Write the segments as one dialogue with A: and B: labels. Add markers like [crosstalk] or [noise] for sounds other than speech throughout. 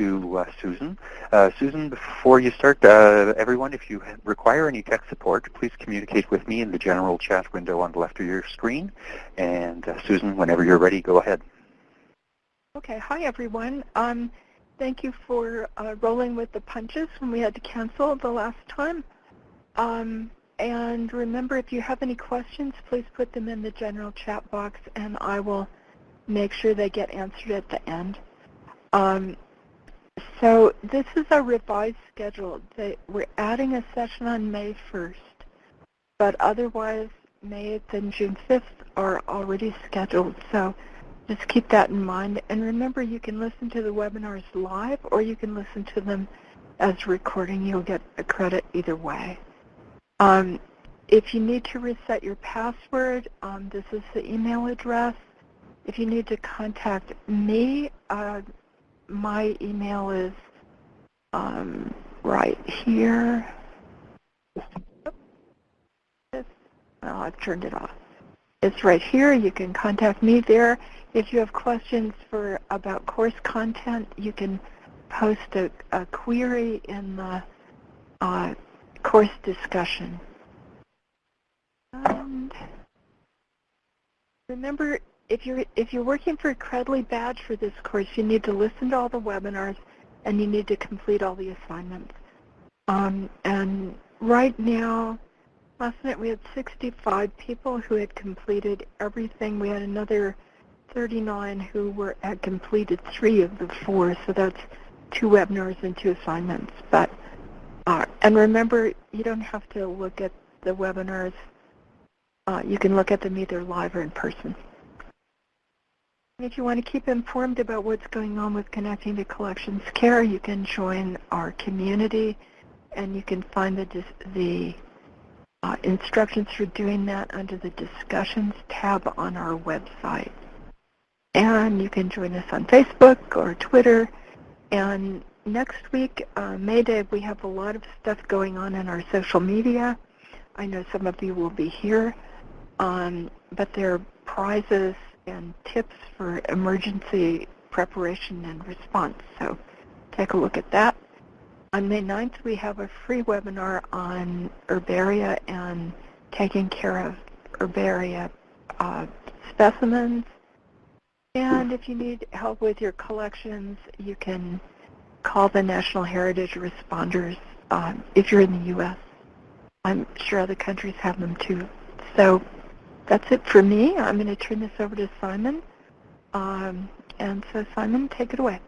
A: to uh, Susan. Uh, Susan, before you start, uh, everyone, if you require any tech support, please communicate with me in the general chat window on the left of your screen. And uh, Susan, whenever you're ready, go ahead.
B: Okay. Hi, everyone. Um, thank you for uh, rolling with the punches when we had to cancel the last time. Um, and remember, if you have any questions, please put them in the general chat box, and I will make sure they get answered at the end. Um, so this is a revised schedule. They, we're adding a session on May 1st, but otherwise May 8th and June 5th are already scheduled. So just keep that in mind. And remember, you can listen to the webinars live or you can listen to them as recording. You'll get a credit either way. Um, if you need to reset your password, um, this is the email address. If you need to contact me, uh, my email is um, right here. Oh, I've turned it off. It's right here. You can contact me there. If you have questions for about course content, you can post a, a query in the uh, course discussion. And remember, if you're if you're working for a Credly badge for this course, you need to listen to all the webinars and you need to complete all the assignments. Um, and right now, last night we had 65 people who had completed everything. We had another 39 who were had completed three of the four, so that's two webinars and two assignments. But uh, and remember, you don't have to look at the webinars. Uh, you can look at them either live or in person. If you want to keep informed about what's going on with Connecting to Collections Care, you can join our community and you can find the, the uh, instructions for doing that under the Discussions tab on our website. And you can join us on Facebook or Twitter. And next week, uh, May Day, we have a lot of stuff going on in our social media. I know some of you will be here, um, but there are prizes and tips for emergency preparation and response. So take a look at that. On May 9th, we have a free webinar on herbaria and taking care of herbaria uh, specimens. And if you need help with your collections, you can call the National Heritage Responders um, if you're in the U.S. I'm sure other countries have them too. So that's it for me. I'm going to turn this over to Simon. Um, and so Simon, take it away.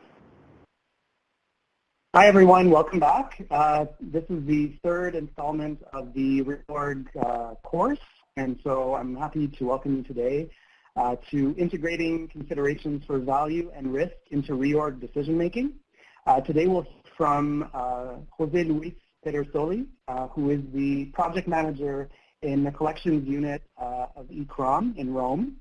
C: Hi everyone, welcome back. Uh, this is the third installment of the reorg uh, course, and so I'm happy to welcome you today uh, to integrating considerations for value and risk into reorg decision making. Uh, today we'll hear from uh, Jose Luis Pedersoli, uh, who is the project manager in the collections unit uh, of ICCROM in Rome,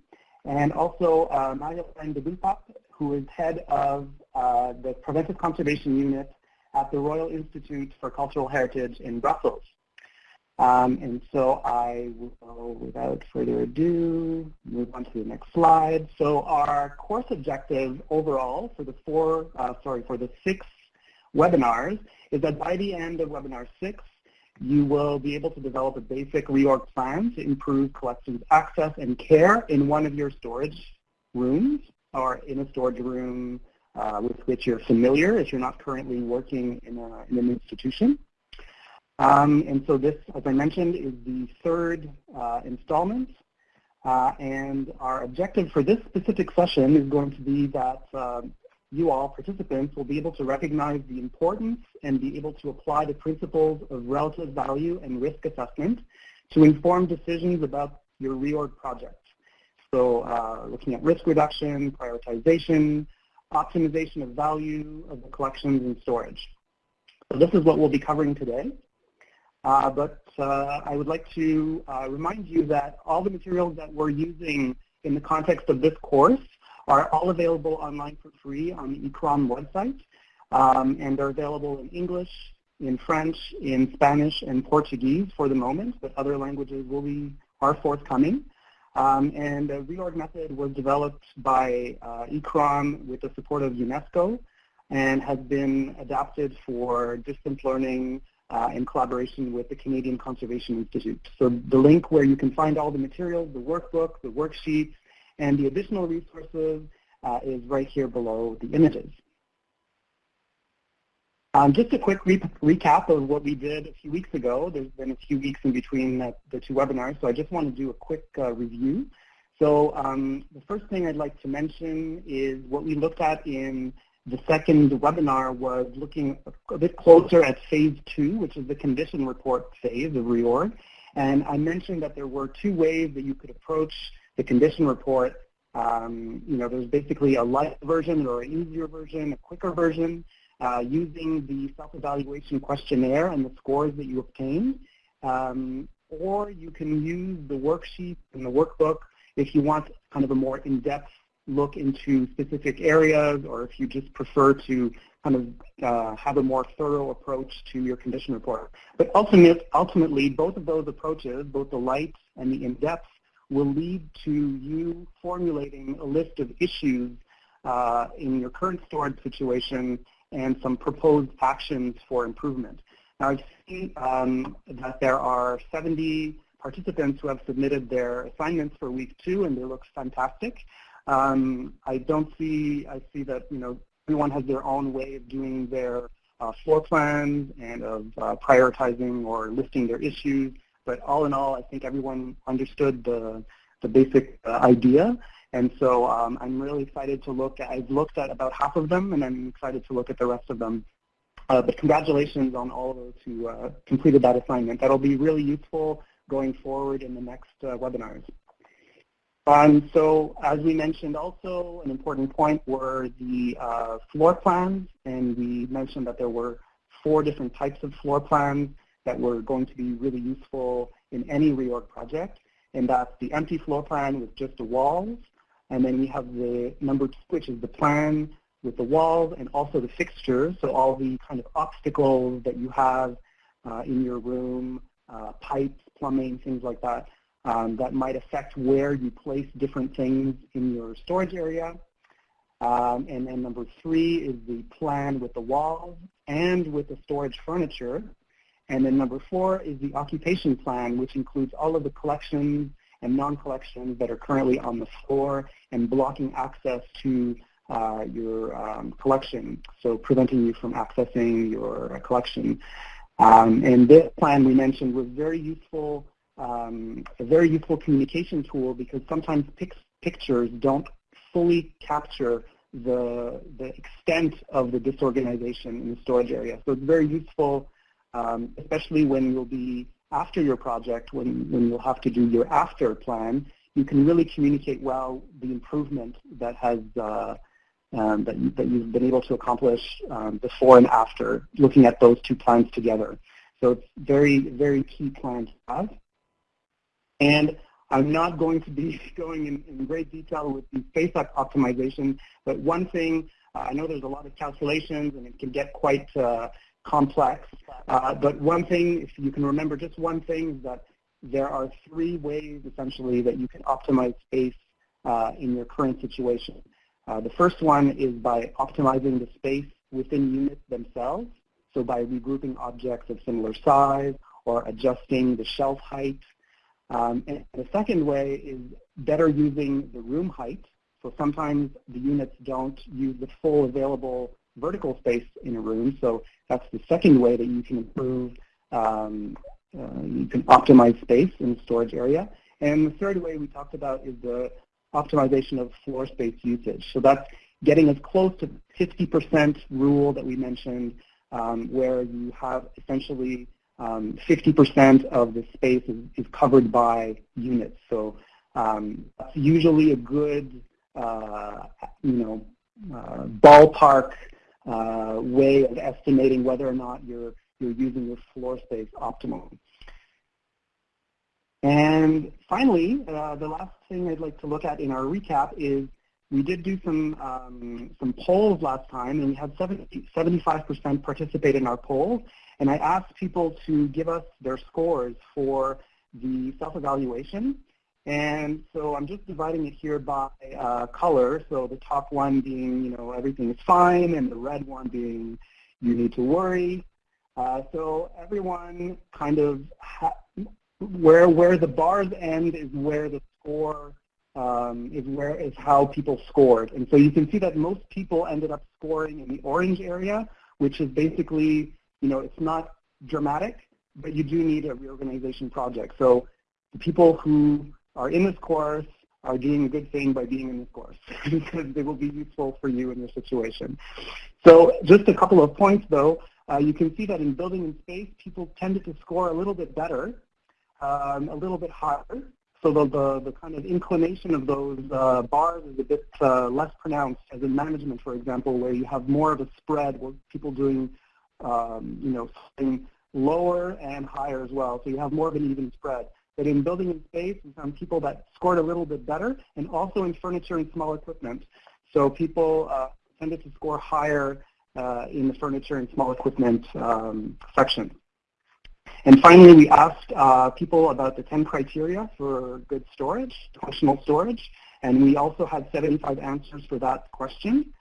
C: and also uh, Marie-Hélène who is head of uh, the Preventive Conservation Unit at the Royal Institute for Cultural Heritage in Brussels. Um, and so I will, without further ado, move on to the next slide. So our course objective overall for the four, uh, sorry, for the six webinars is that by the end of webinar six, you will be able to develop a basic reorg plan to improve collections access and care in one of your storage rooms or in a storage room uh, with which you're familiar if you're not currently working in, a, in an institution. Um, and so this, as I mentioned, is the third uh, installment. Uh, and our objective for this specific session is going to be that um, you all, participants, will be able to recognize the importance and be able to apply the principles of relative value and risk assessment to inform decisions about your reorg project. So uh, looking at risk reduction, prioritization, optimization of value of the collections and storage. So this is what we'll be covering today. Uh, but uh, I would like to uh, remind you that all the materials that we're using in the context of this course are all available online for free on the ICCROM website, um, and they're available in English, in French, in Spanish, and Portuguese for the moment, but other languages will be are forthcoming. Um, and the reorg method was developed by uh, ICCROM with the support of UNESCO and has been adapted for distance learning uh, in collaboration with the Canadian Conservation Institute. So the link where you can find all the materials, the workbook, the worksheets, and the additional resources uh, is right here below the images. Um, just a quick re recap of what we did a few weeks ago. There's been a few weeks in between the, the two webinars, so I just want to do a quick uh, review. So um, the first thing I'd like to mention is what we looked at in the second webinar was looking a bit closer at phase two, which is the condition report phase of reorg. And I mentioned that there were two ways that you could approach the condition report. Um, you know, there's basically a light version or an easier version, a quicker version, uh, using the self-evaluation questionnaire and the scores that you obtain. Um, or you can use the worksheet and the workbook if you want kind of a more in-depth look into specific areas or if you just prefer to kind of uh, have a more thorough approach to your condition report. But ultimate, ultimately, both of those approaches, both the light and the in-depth, will lead to you formulating a list of issues uh, in your current storage situation and some proposed actions for improvement. Now I've seen um, that there are 70 participants who have submitted their assignments for week two and they look fantastic. Um, I don't see, I see that, you know, everyone has their own way of doing their uh, floor plans and of uh, prioritizing or listing their issues. But all in all, I think everyone understood the, the basic uh, idea. And so um, I'm really excited to look at, I've looked at about half of them and I'm excited to look at the rest of them. Uh, but congratulations on all of those who uh, completed that assignment. That'll be really useful going forward in the next uh, webinars. Um, so as we mentioned also, an important point were the uh, floor plans, and we mentioned that there were four different types of floor plans that were going to be really useful in any reorg project, and that's the empty floor plan with just the walls, and then we have the number two, which is the plan with the walls and also the fixtures, so all the kind of obstacles that you have uh, in your room, uh, pipes, plumbing, things like that um, that might affect where you place different things in your storage area. Um, and then number three is the plan with the walls and with the storage furniture. And then number four is the occupation plan, which includes all of the collections and non-collections that are currently on the floor and blocking access to uh, your um, collection, so preventing you from accessing your collection. Um, and this plan we mentioned was very useful um, a very useful communication tool because sometimes pic pictures don't fully capture the, the extent of the disorganization in the storage area. So it's very useful, um, especially when you'll be after your project, when, when you'll have to do your after plan, you can really communicate well the improvement that has uh, um, that, you, that you've been able to accomplish um, before and after, looking at those two plans together. So it's very, very key plan to have. And I'm not going to be [laughs] going in, in great detail with the space optimization, but one thing, uh, I know there's a lot of calculations and it can get quite uh, complex, uh, but one thing, if you can remember just one thing, is that there are three ways essentially that you can optimize space uh, in your current situation. Uh, the first one is by optimizing the space within units themselves, so by regrouping objects of similar size or adjusting the shelf height um, and the second way is better using the room height. So sometimes the units don't use the full available vertical space in a room. So that's the second way that you can improve, um, uh, you can optimize space in the storage area. And the third way we talked about is the optimization of floor space usage. So that's getting as close to 50% rule that we mentioned, um, where you have essentially 50% um, of the space is, is, covered by units. So um, that's usually a good, uh, you know, uh, ballpark uh, way of estimating whether or not you're, you're using your floor space optimally. And finally, uh, the last thing I'd like to look at in our recap is we did do some um, some polls last time, and we had 70, 75% participate in our polls. And I asked people to give us their scores for the self-evaluation. And so I'm just dividing it here by uh, color. So the top one being, you know, everything is fine, and the red one being you need to worry. Uh, so everyone kind of where where the bars end is where the score um, is where is how people scored. And so you can see that most people ended up scoring in the orange area, which is basically, you know, it's not dramatic, but you do need a reorganization project. So the people who are in this course are doing a good thing by being in this course [laughs] because they will be useful for you in your situation. So just a couple of points though. Uh, you can see that in building in space, people tended to score a little bit better, um, a little bit higher. So the, the, the, kind of inclination of those uh, bars is a bit uh, less pronounced as in management, for example, where you have more of a spread where people doing, um, you know, something lower and higher as well. So you have more of an even spread. In building in space, we found people that scored a little bit better, and also in furniture and small equipment. So people uh, tended to score higher uh, in the furniture and small equipment um, section. And finally, we asked uh, people about the 10 criteria for good storage, functional storage, and we also had 75 answers for that question.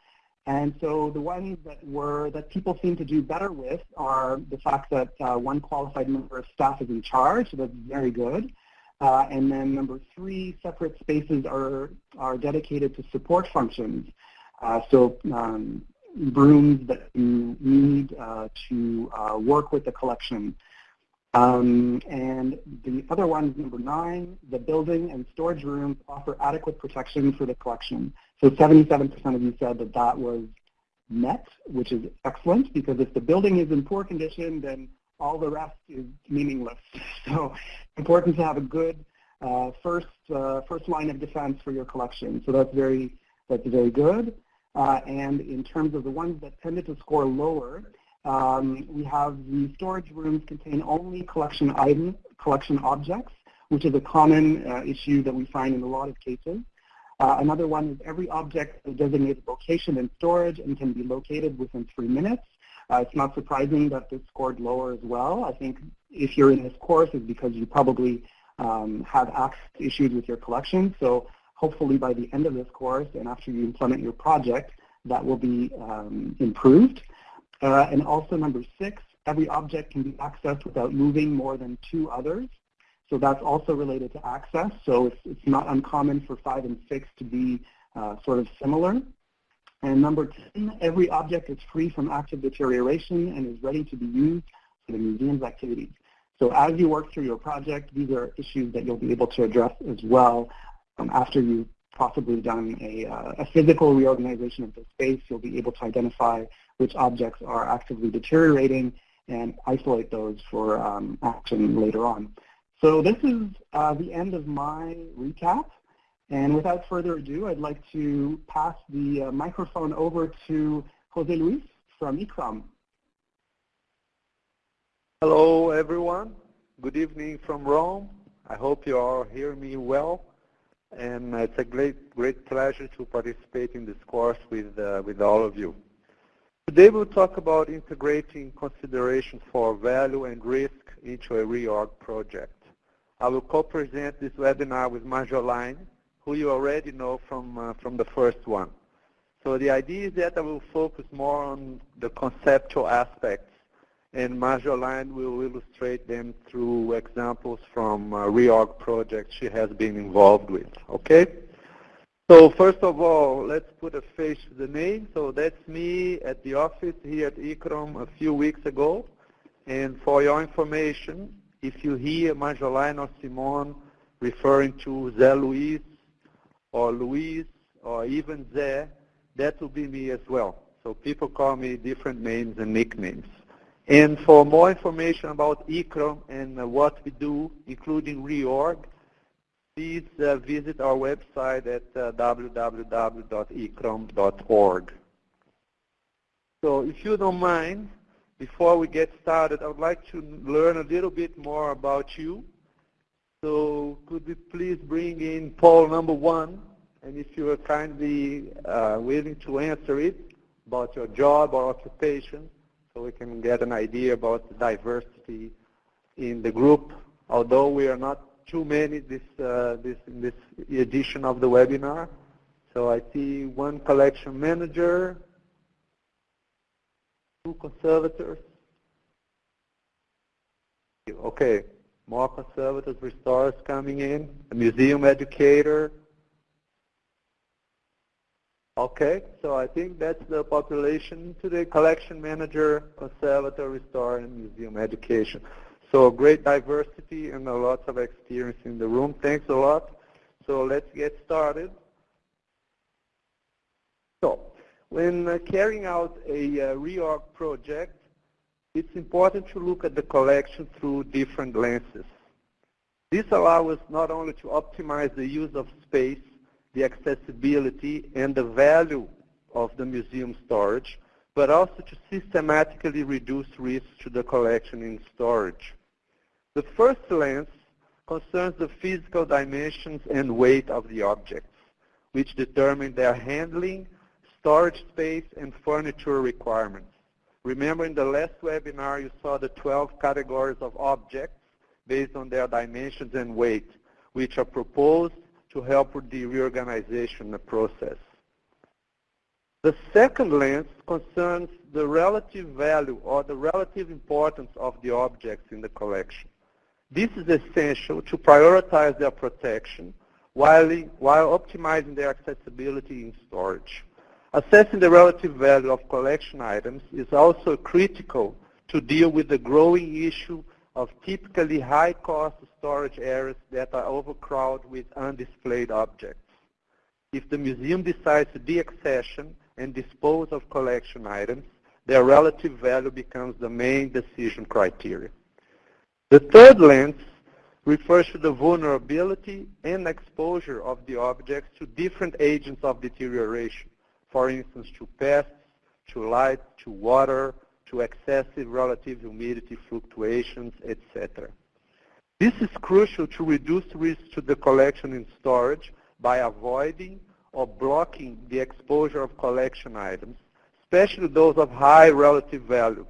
C: And so the ones that were that people seem to do better with are the fact that uh, one qualified member of staff is in charge, so that's very good. Uh, and then number three, separate spaces are are dedicated to support functions. Uh, so um, brooms that you need uh, to uh, work with the collection. Um, and the other one number nine, the building and storage rooms offer adequate protection for the collection. So 77% of you said that that was met, which is excellent because if the building is in poor condition, then all the rest is meaningless. [laughs] So it's important to have a good uh, first uh, first line of defense for your collection. So that's very that's very good. Uh, and in terms of the ones that tended to score lower, um, we have the storage rooms contain only collection items, collection objects, which is a common uh, issue that we find in a lot of cases. Uh, another one is every object is designated location in storage and can be located within three minutes. Uh, it's not surprising that this scored lower as well. I think if you're in this course, it's because you probably um, have access issues with your collection. So hopefully by the end of this course and after you implement your project, that will be um, improved. Uh, and also number six, every object can be accessed without moving more than two others. So that's also related to access. So it's, it's not uncommon for five and six to be uh, sort of similar. And number 10, every object is free from active deterioration and is ready to be used for the museum's activities. So as you work through your project, these are issues that you'll be able to address as well um, after you've possibly done a, uh, a physical reorganization of the space. You'll be able to identify which objects are actively deteriorating and isolate those for um, action later on. So this is uh, the end of my recap. And without further ado, I'd like to pass the uh, microphone over to Jose Luis from ICCROM.
D: Hello, everyone. Good evening from Rome. I hope you all hear me well. And it's a great, great pleasure to participate in this course with, uh, with all of you. Today we'll talk about integrating considerations for value and risk into a reorg project. I will co-present this webinar with Marjolaine, who you already know from, uh, from the first one. So the idea is that I will focus more on the conceptual aspects, and Marjolaine will illustrate them through examples from uh, reorg projects she has been involved with, okay? So first of all, let's put a face to the name. So that's me at the office here at ICCROM a few weeks ago. And for your information, if you hear Marjolaine or Simone referring to Zé Luis or Luis or even Zé, that will be me as well. So people call me different names and nicknames. And for more information about ICCROM and what we do, including reorg, please uh, visit our website at uh, www.iccrom.org. So if you don't mind, before we get started, I would like to learn a little bit more about you. So could we please bring in poll number one, and if you are kindly uh, willing to answer it about your job or occupation, so we can get an idea about the diversity in the group. Although we are not too many this, uh, this, in this edition of the webinar. So I see one collection manager, conservators. Okay, more conservators, restorers coming in, a museum educator. Okay, so I think that's the population today, collection manager, conservator, restorer, and museum education. So great diversity and a lot of experience in the room. Thanks a lot. So let's get started. So when uh, carrying out a uh, reorg project, it's important to look at the collection through different lenses. This allows us not only to optimize the use of space, the accessibility, and the value of the museum storage, but also to systematically reduce risks to the collection in storage. The first lens concerns the physical dimensions and weight of the objects, which determine their handling, storage space, and furniture requirements. Remember in the last webinar you saw the 12 categories of objects based on their dimensions and weight, which are proposed to help with the reorganization process. The second lens concerns the relative value or the relative importance of the objects in the collection. This is essential to prioritize their protection while, while optimizing their accessibility in storage. Assessing the relative value of collection items is also critical to deal with the growing issue of typically high-cost storage areas that are overcrowded with undisplayed objects. If the museum decides to deaccession and dispose of collection items, their relative value becomes the main decision criteria. The third lens refers to the vulnerability and exposure of the objects to different agents of deterioration for instance, to pests, to light, to water, to excessive relative humidity fluctuations, etc. This is crucial to reduce risk to the collection and storage by avoiding or blocking the exposure of collection items, especially those of high relative value,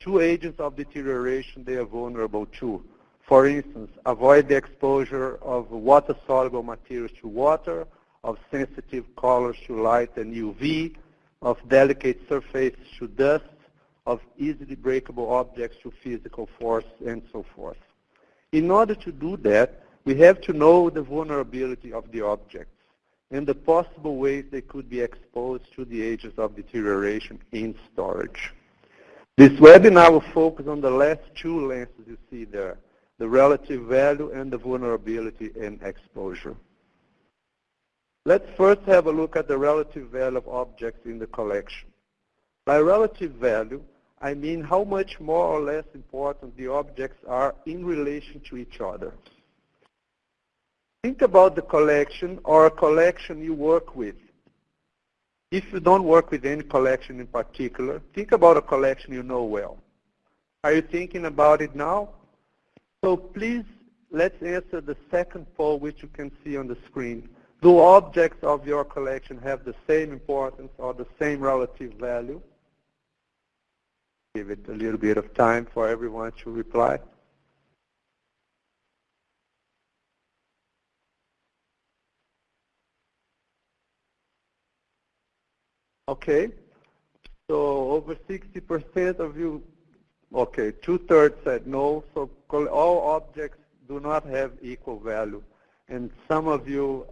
D: to agents of deterioration they are vulnerable to. For instance, avoid the exposure of water-soluble materials to water of sensitive colors to light and UV, of delicate surfaces to dust, of easily breakable objects to physical force, and so forth. In order to do that, we have to know the vulnerability of the objects and the possible ways they could be exposed to the agents of deterioration in storage. This webinar will focus on the last two lenses you see there, the relative value and the vulnerability and exposure. Let's first have a look at the relative value of objects in the collection. By relative value, I mean how much more or less important the objects are in relation to each other. Think about the collection or a collection you work with. If you don't work with any collection in particular, think about a collection you know well. Are you thinking about it now? So please, let's answer the second poll which you can see on the screen. Do objects of your collection have the same importance or the same relative value? Give it a little bit of time for everyone to reply. Okay, so over 60% of you, okay, two-thirds said no, so all objects do not have equal value. And some of you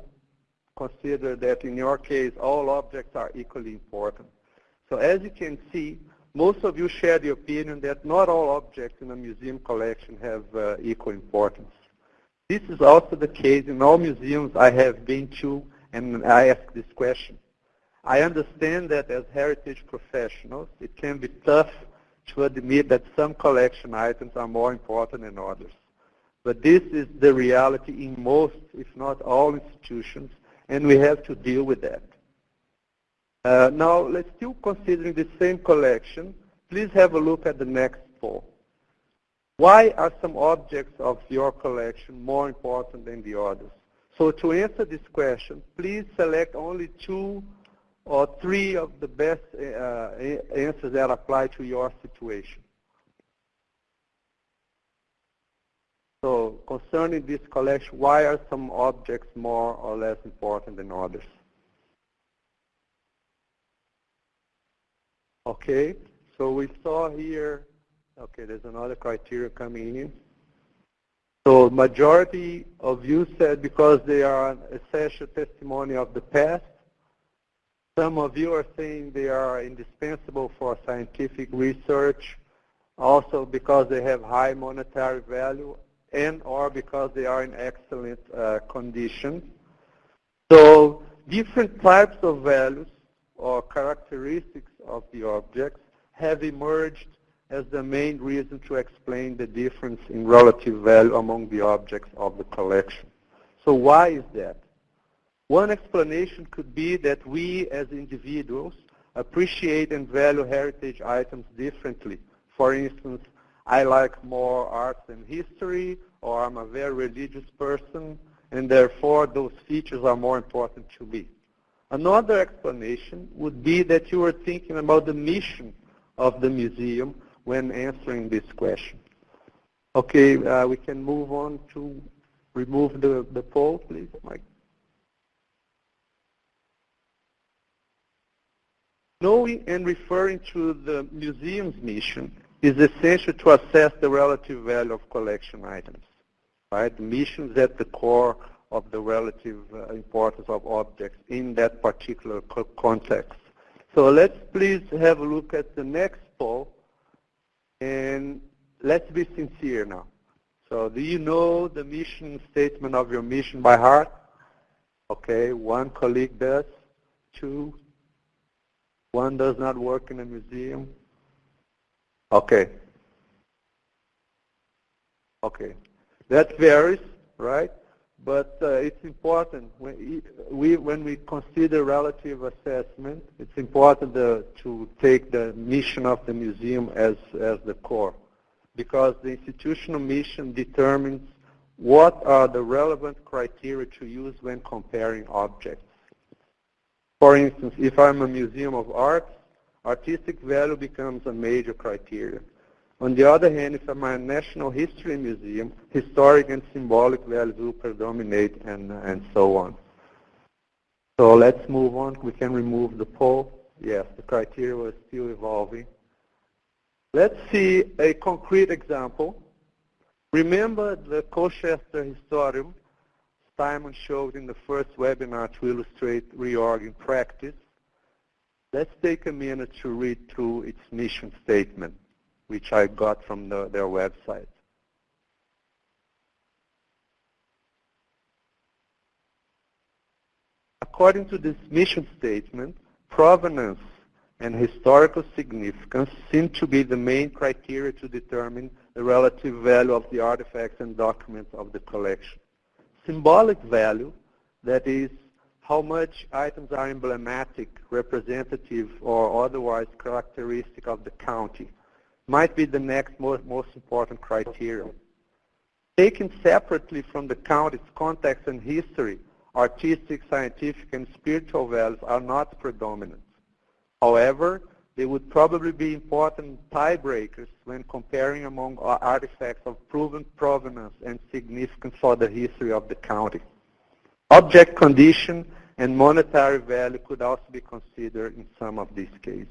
D: consider that in your case all objects are equally important. So as you can see, most of you share the opinion that not all objects in a museum collection have uh, equal importance. This is also the case in all museums I have been to and I ask this question. I understand that as heritage professionals, it can be tough to admit that some collection items are more important than others. But this is the reality in most, if not all institutions, and we have to deal with that. Uh, now, let's still considering the same collection. Please have a look at the next poll. Why are some objects of your collection more important than the others? So to answer this question, please select only two or three of the best uh, answers that apply to your situation. So concerning this collection, why are some objects more or less important than others? Okay, so we saw here, okay, there's another criteria coming in. So majority of you said because they are essential testimony of the past. Some of you are saying they are indispensable for scientific research, also because they have high monetary value and or because they are in excellent uh, condition. So different types of values or characteristics of the objects have emerged as the main reason to explain the difference in relative value among the objects of the collection. So why is that? One explanation could be that we as individuals appreciate and value heritage items differently. For instance, I like more arts and history, or I'm a very religious person, and therefore those features are more important to me. Another explanation would be that you were thinking about the mission of the museum when answering this question. Okay, uh, we can move on to remove the, the poll, please, Mike. Knowing and referring to the museum's mission is essential to assess the relative value of collection items. Right? The mission is at the core of the relative uh, importance of objects in that particular co context. So let's please have a look at the next poll, and let's be sincere now. So do you know the mission statement of your mission by heart? Okay, one colleague does, two, one does not work in a museum. Okay. Okay. That varies, right? But uh, it's important when we, when we consider relative assessment, it's important uh, to take the mission of the museum as, as the core because the institutional mission determines what are the relevant criteria to use when comparing objects. For instance, if I'm a museum of arts, artistic value becomes a major criteria. On the other hand, if I'm a national history museum, historic and symbolic values will predominate and, and so on. So let's move on. We can remove the poll. Yes, the criteria was still evolving. Let's see a concrete example. Remember the Colchester Historeum Simon showed in the first webinar to illustrate reorg in practice. Let's take a minute to read through its mission statement which I got from the, their website. According to this mission statement, provenance and historical significance seem to be the main criteria to determine the relative value of the artifacts and documents of the collection. Symbolic value, that is, how much items are emblematic, representative, or otherwise characteristic of the county, might be the next most, most important criterion. Taken separately from the county's context and history, artistic, scientific, and spiritual values are not predominant. However, they would probably be important tiebreakers when comparing among artifacts of proven provenance and significance for the history of the county. Object condition and monetary value could also be considered in some of these cases.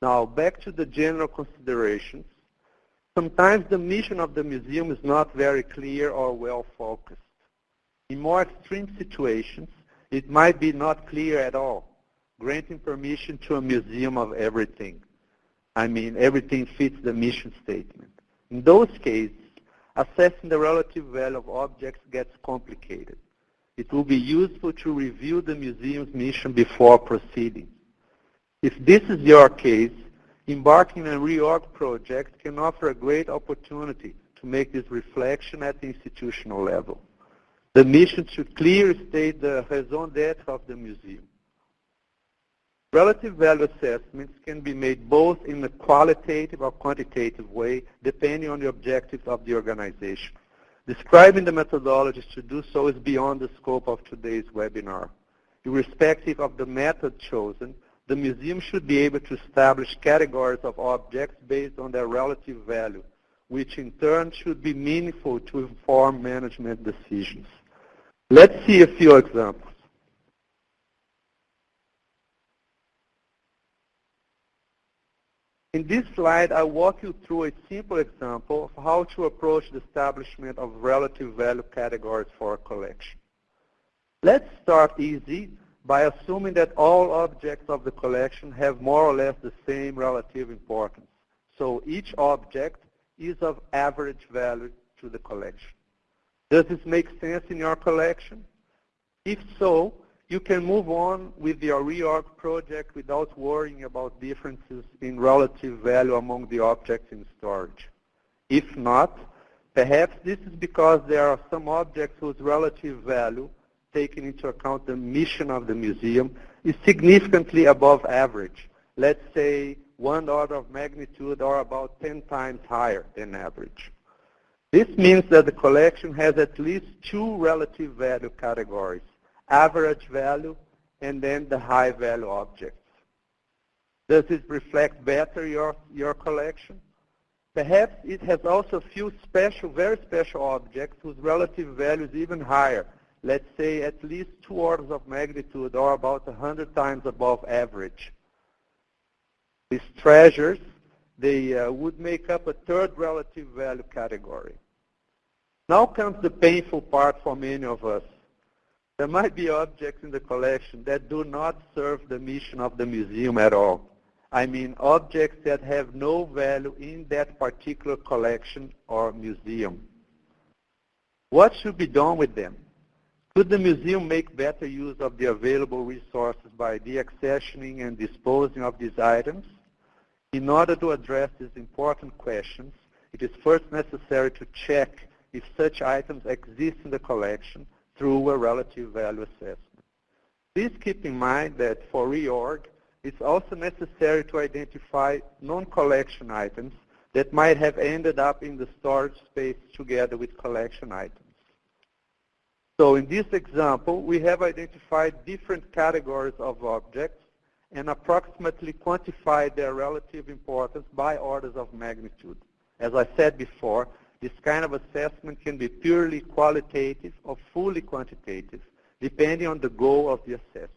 D: Now, back to the general considerations. Sometimes the mission of the museum is not very clear or well focused. In more extreme situations, it might be not clear at all, granting permission to a museum of everything. I mean, everything fits the mission statement. In those cases, assessing the relative value of objects gets complicated. It will be useful to review the museum's mission before proceeding. If this is your case, embarking on a reorg project can offer a great opportunity to make this reflection at the institutional level. The mission should clearly state the raison d'etre of the museum. Relative value assessments can be made both in a qualitative or quantitative way, depending on the objectives of the organization. Describing the methodologies to do so is beyond the scope of today's webinar. Irrespective of the method chosen, the museum should be able to establish categories of objects based on their relative value, which in turn should be meaningful to inform management decisions. Let's see a few examples. In this slide, I walk you through a simple example of how to approach the establishment of relative value categories for a collection. Let's start easy by assuming that all objects of the collection have more or less the same relative importance. So each object is of average value to the collection. Does this make sense in your collection? If so, you can move on with your reorg project without worrying about differences in relative value among the objects in storage. If not, perhaps this is because there are some objects whose relative value, taking into account the mission of the museum, is significantly above average. Let's say one order of magnitude or about 10 times higher than average. This means that the collection has at least two relative value categories, average value and then the high value objects. Does it reflect better your, your collection? Perhaps it has also a few special, very special objects whose relative value is even higher. Let's say at least two orders of magnitude or about 100 times above average. These treasures, they uh, would make up a third relative value category. Now comes the painful part for many of us. There might be objects in the collection that do not serve the mission of the museum at all. I mean objects that have no value in that particular collection or museum. What should be done with them? Could the museum make better use of the available resources by deaccessioning and disposing of these items? In order to address these important questions, it is first necessary to check if such items exist in the collection through a relative value assessment. Please keep in mind that for reorg, it's also necessary to identify non-collection items that might have ended up in the storage space together with collection items. So in this example, we have identified different categories of objects and approximately quantified their relative importance by orders of magnitude. As I said before, this kind of assessment can be purely qualitative or fully quantitative, depending on the goal of the assessment.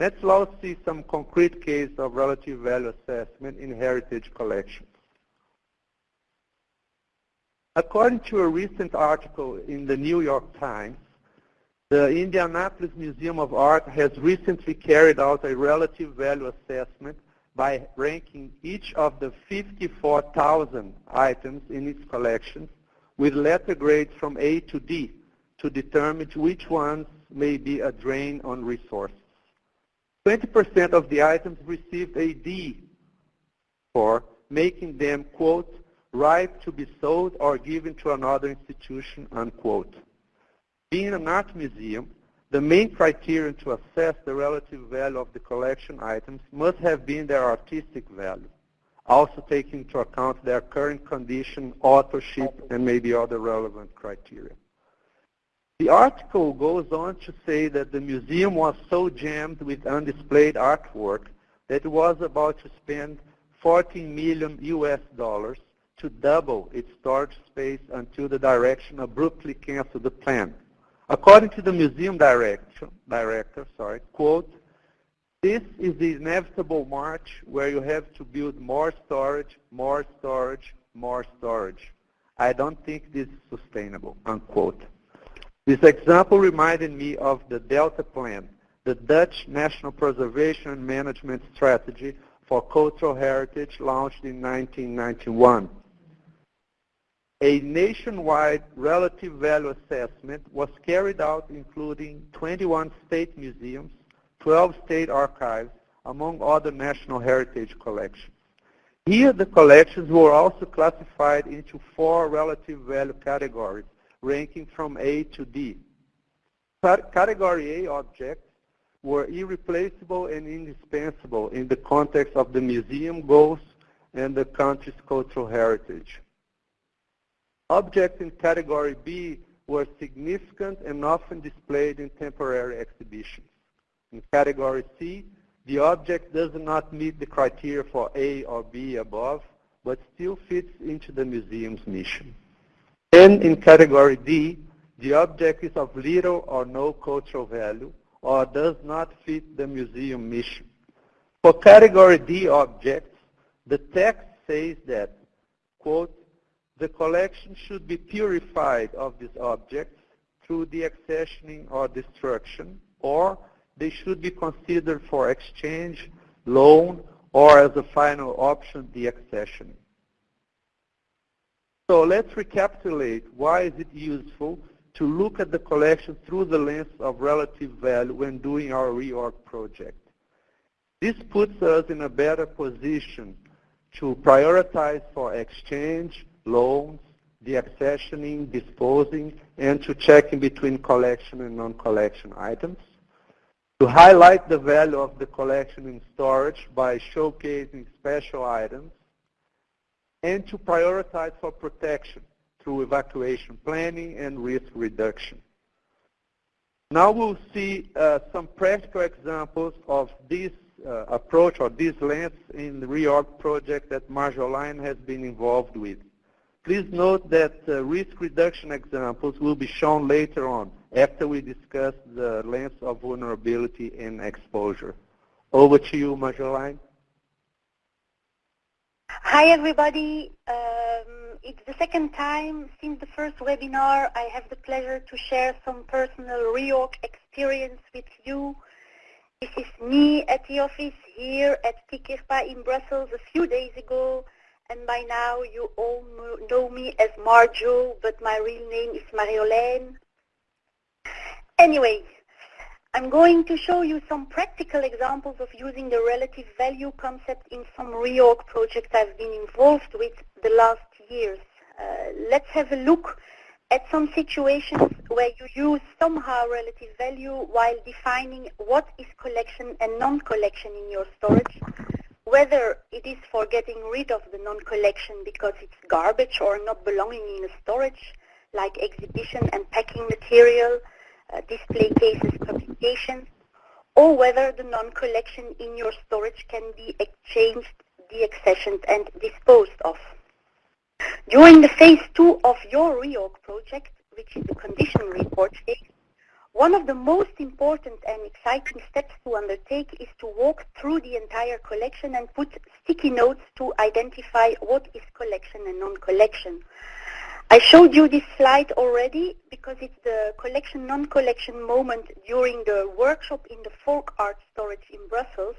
D: Let's now see some concrete case of relative value assessment in heritage collections. According to a recent article in the New York Times, the Indianapolis Museum of Art has recently carried out a relative value assessment by ranking each of the 54,000 items in its collections with letter grades from A to D to determine which ones may be a drain on resources. 20% of the items received a D for making them, quote, ripe to be sold or given to another institution, unquote. Being an art museum, the main criterion to assess the relative value of the collection items must have been their artistic value, also taking into account their current condition, authorship, and maybe other relevant criteria. The article goes on to say that the museum was so jammed with undisplayed artwork that it was about to spend 14 million US dollars to double its storage space until the direction abruptly canceled the plan. According to the museum director, director sorry, quote, this is the inevitable march where you have to build more storage, more storage, more storage. I don't think this is sustainable, unquote. This example reminded me of the Delta Plan, the Dutch National Preservation and Management Strategy for Cultural Heritage launched in 1991 a nationwide relative value assessment was carried out including 21 state museums, 12 state archives, among other national heritage collections. Here the collections were also classified into four relative value categories, ranking from A to D. Category A objects were irreplaceable and indispensable in the context of the museum goals and the country's cultural heritage. Objects in category B were significant and often displayed in temporary exhibitions. In category C, the object does not meet the criteria for A or B above, but still fits into the museum's mission. And in category D, the object is of little or no cultural value or does not fit the museum mission. For category D objects, the text says that, quote, the collection should be purified of these objects through deaccessioning or destruction, or they should be considered for exchange, loan, or as a final option, deaccessioning. So let's recapitulate why is it useful to look at the collection through the lens of relative value when doing our reorg project. This puts us in a better position to prioritize for exchange, loans, deaccessioning, disposing, and to checking between collection and non-collection items. To highlight the value of the collection in storage by showcasing special items, and to prioritize for protection through evacuation planning and risk reduction. Now we'll see uh, some practical examples of this uh, approach or this lens in the reorg project that Marjolaine has been involved with. Please note that uh, risk reduction examples will be shown later on after we discuss the lens of vulnerability and exposure. Over to you, Marjolaine.
E: Hi, everybody. Um, it's the second time since the first webinar I have the pleasure to share some personal reorg experience with you. This is me at the office here at KIK-IRPA in Brussels a few days ago and by now you all know me as Marjo, but my real name is Marjolaine. Anyway, I'm going to show you some practical examples of using the relative value concept in some reorg projects I've been involved with the last years. Uh, let's have a look at some situations where you use somehow relative value while defining what is collection and non-collection in your storage whether it is for getting rid of the non-collection because it's garbage or not belonging in a storage, like exhibition and packing material, uh, display cases, publications, or whether the non-collection in your storage can be exchanged, deaccessioned, and disposed of. During the phase two of your reorg project, which is the condition report phase, one of the most important and exciting steps to undertake is to walk through the entire collection and put sticky notes to identify what is collection and non-collection. I showed you this slide already because it's the collection non-collection moment during the workshop in the folk art storage in Brussels,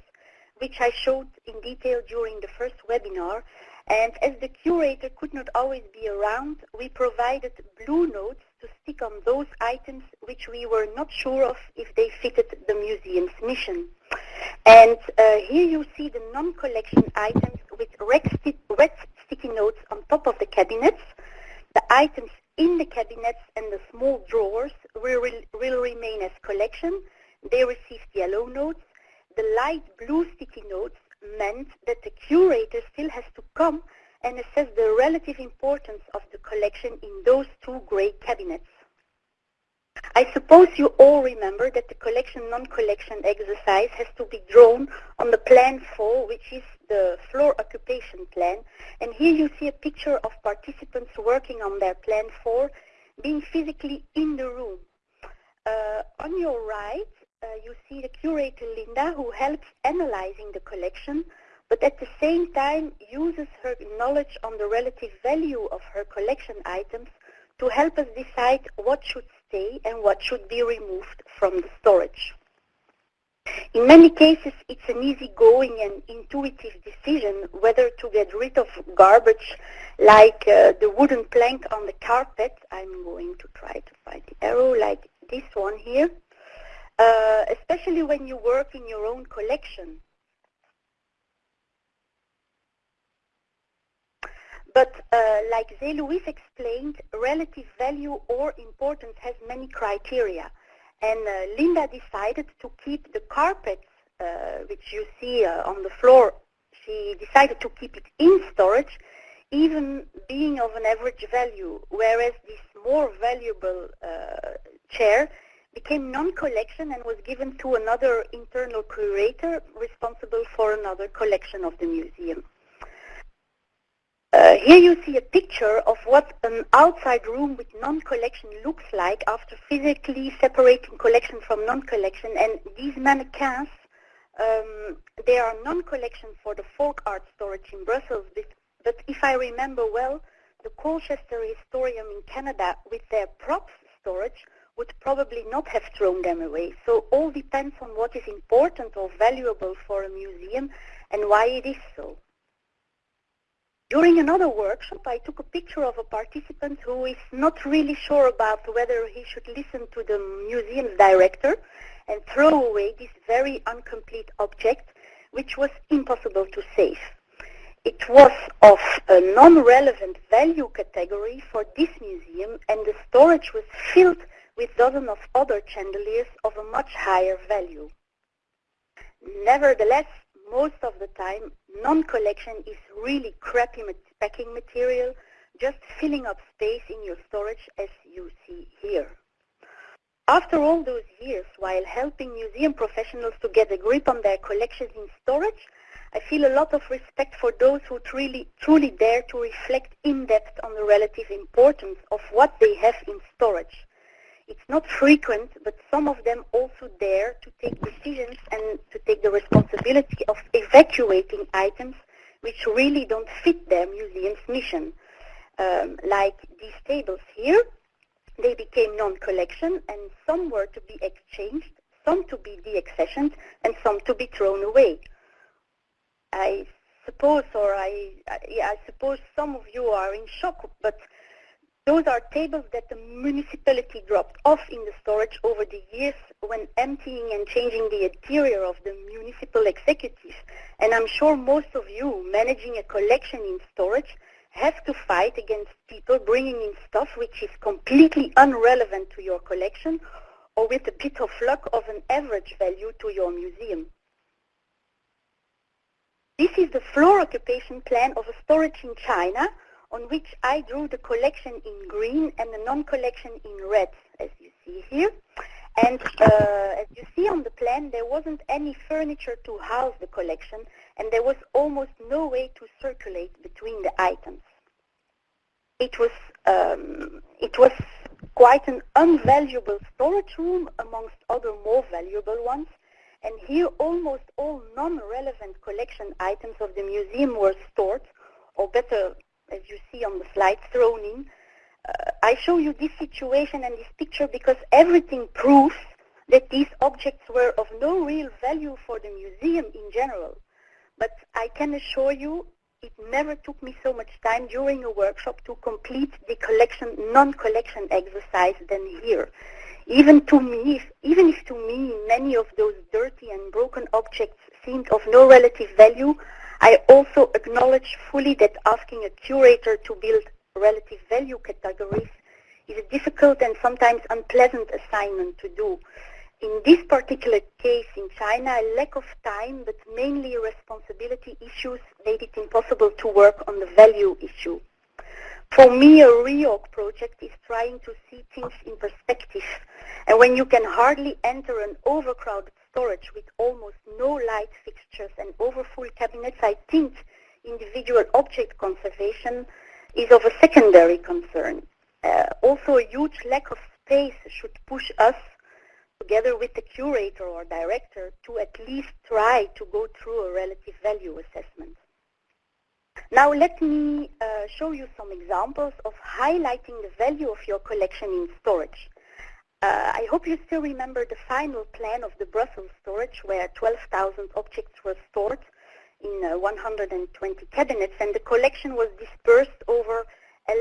E: which I showed in detail during the first webinar. And as the curator could not always be around, we provided blue notes to stick on those items which we were not sure of if they fitted the museum's mission. And uh, here you see the non-collection items with red, sti red sticky notes on top of the cabinets. The items in the cabinets and the small drawers will, will remain as collection. They received yellow notes. The light blue sticky notes meant that the curator still has to come and assess the relative importance of the collection in those two gray cabinets. I suppose you all remember that the collection non-collection exercise has to be drawn on the plan 4, which is the floor occupation plan. And here you see a picture of participants working on their plan 4 being physically in the room. Uh, on your right, uh, you see the curator Linda who helps analyzing the collection but at the same time uses her knowledge on the relative value of her collection items to help us decide what should stay and what should be removed from the storage. In many cases, it's an easygoing and intuitive decision whether to get rid of garbage like uh, the wooden plank on the carpet. I'm going to try to find the arrow like this one here, uh, especially when you work in your own collection. But uh, like Zé Luis explained, relative value or importance has many criteria. And uh, Linda decided to keep the carpets, uh, which you see uh, on the floor, she decided to keep it in storage, even being of an average value, whereas this more valuable uh, chair became non-collection and was given to another internal curator responsible for another collection of the museum. Uh, here you see a picture of what an outside room with non-collection looks like after physically separating collection from non-collection. And these mannequins, um, they are non-collection for the folk art storage in Brussels. But if I remember well, the Colchester Historeum in Canada with their props storage would probably not have thrown them away. So all depends on what is important or valuable for a museum and why it is so. During another workshop, I took a picture of a participant who is not really sure about whether he should listen to the museum's director and throw away this very incomplete object, which was impossible to save. It was of a non-relevant value category for this museum, and the storage was filled with dozens of other chandeliers of a much higher value. Nevertheless, most of the time, non-collection is really crappy packing material, just filling up space in your storage as you see here. After all those years, while helping museum professionals to get a grip on their collections in storage, I feel a lot of respect for those who truly, truly dare to reflect in depth on the relative importance of what they have in storage it's not frequent, but some of them also dare to take decisions and to take the responsibility of evacuating items which really don't fit their museum's mission. Um, like these tables here, they became non-collection and some were to be exchanged, some to be deaccessioned, and some to be thrown away. I suppose, or I, yeah, I suppose some of you are in shock, but those are tables that the municipality dropped off in the storage over the years when emptying and changing the interior of the municipal executive. And I'm sure most of you managing a collection in storage have to fight against people bringing in stuff which is completely unrelevant to your collection or with a bit of luck of an average value to your museum. This is the floor occupation plan of a storage in China on which I drew the collection in green and the non-collection in red, as you see here. And uh, as you see on the plan, there wasn't any furniture to house the collection, and there was almost no way to circulate between the items. It was, um, it was quite an unvaluable storage room amongst other more valuable ones, and here almost all non-relevant collection items of the museum were stored, or better as you see on the slide, thrown in. Uh, I show you this situation and this picture because everything proves that these objects were of no real value for the museum in general. But I can assure you it never took me so much time during a workshop to complete the collection, non-collection exercise than here. Even to me, if, even if to me many of those dirty and broken objects seemed of no relative value, I also acknowledge fully that asking a curator to build relative value categories is a difficult and sometimes unpleasant assignment to do. In this particular case in China, a lack of time, but mainly responsibility issues made it impossible to work on the value issue. For me, a reorg project is trying to see things in perspective. And when you can hardly enter an overcrowded storage with almost no light fixtures and overfull cabinets, I think individual object conservation is of a secondary concern. Uh, also, a huge lack of space should push us, together with the curator or director, to at least try to go through a relative value assessment. Now let me uh, show you some examples of highlighting the value of your collection in storage. Uh, I hope you still remember the final plan of the Brussels storage where 12,000 objects were stored in uh, 120 cabinets and the collection was dispersed over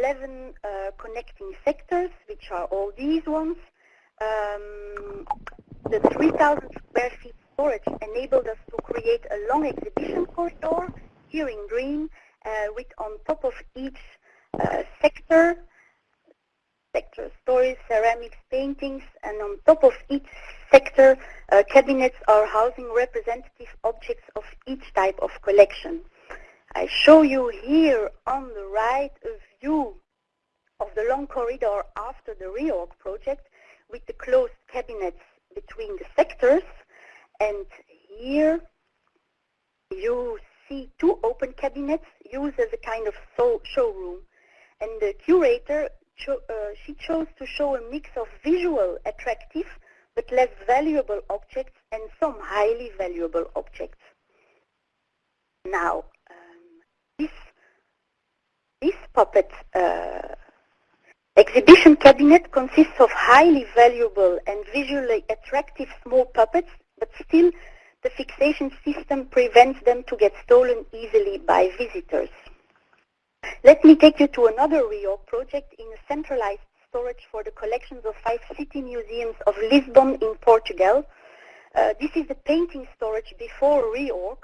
E: 11 uh, connecting sectors, which are all these ones. Um, the 3,000 square feet storage enabled us to create a long exhibition corridor here in green uh, with on top of each uh, sector sector, stories, ceramics, paintings, and on top of each sector, uh, cabinets are housing representative objects of each type of collection. I show you here on the right a view of the long corridor after the reorg project with the closed cabinets between the sectors. And here you see two open cabinets used as a kind of showroom. And the curator, cho uh, she chose to show a mix of visual, attractive, but less valuable objects and some highly valuable objects. Now, um, this, this puppet uh, exhibition cabinet consists of highly valuable and visually attractive small puppets, but still the fixation system prevents them to get stolen easily by visitors. Let me take you to another reorg project in a centralized storage for the collections of five city museums of Lisbon in Portugal. Uh, this is the painting storage before reorg,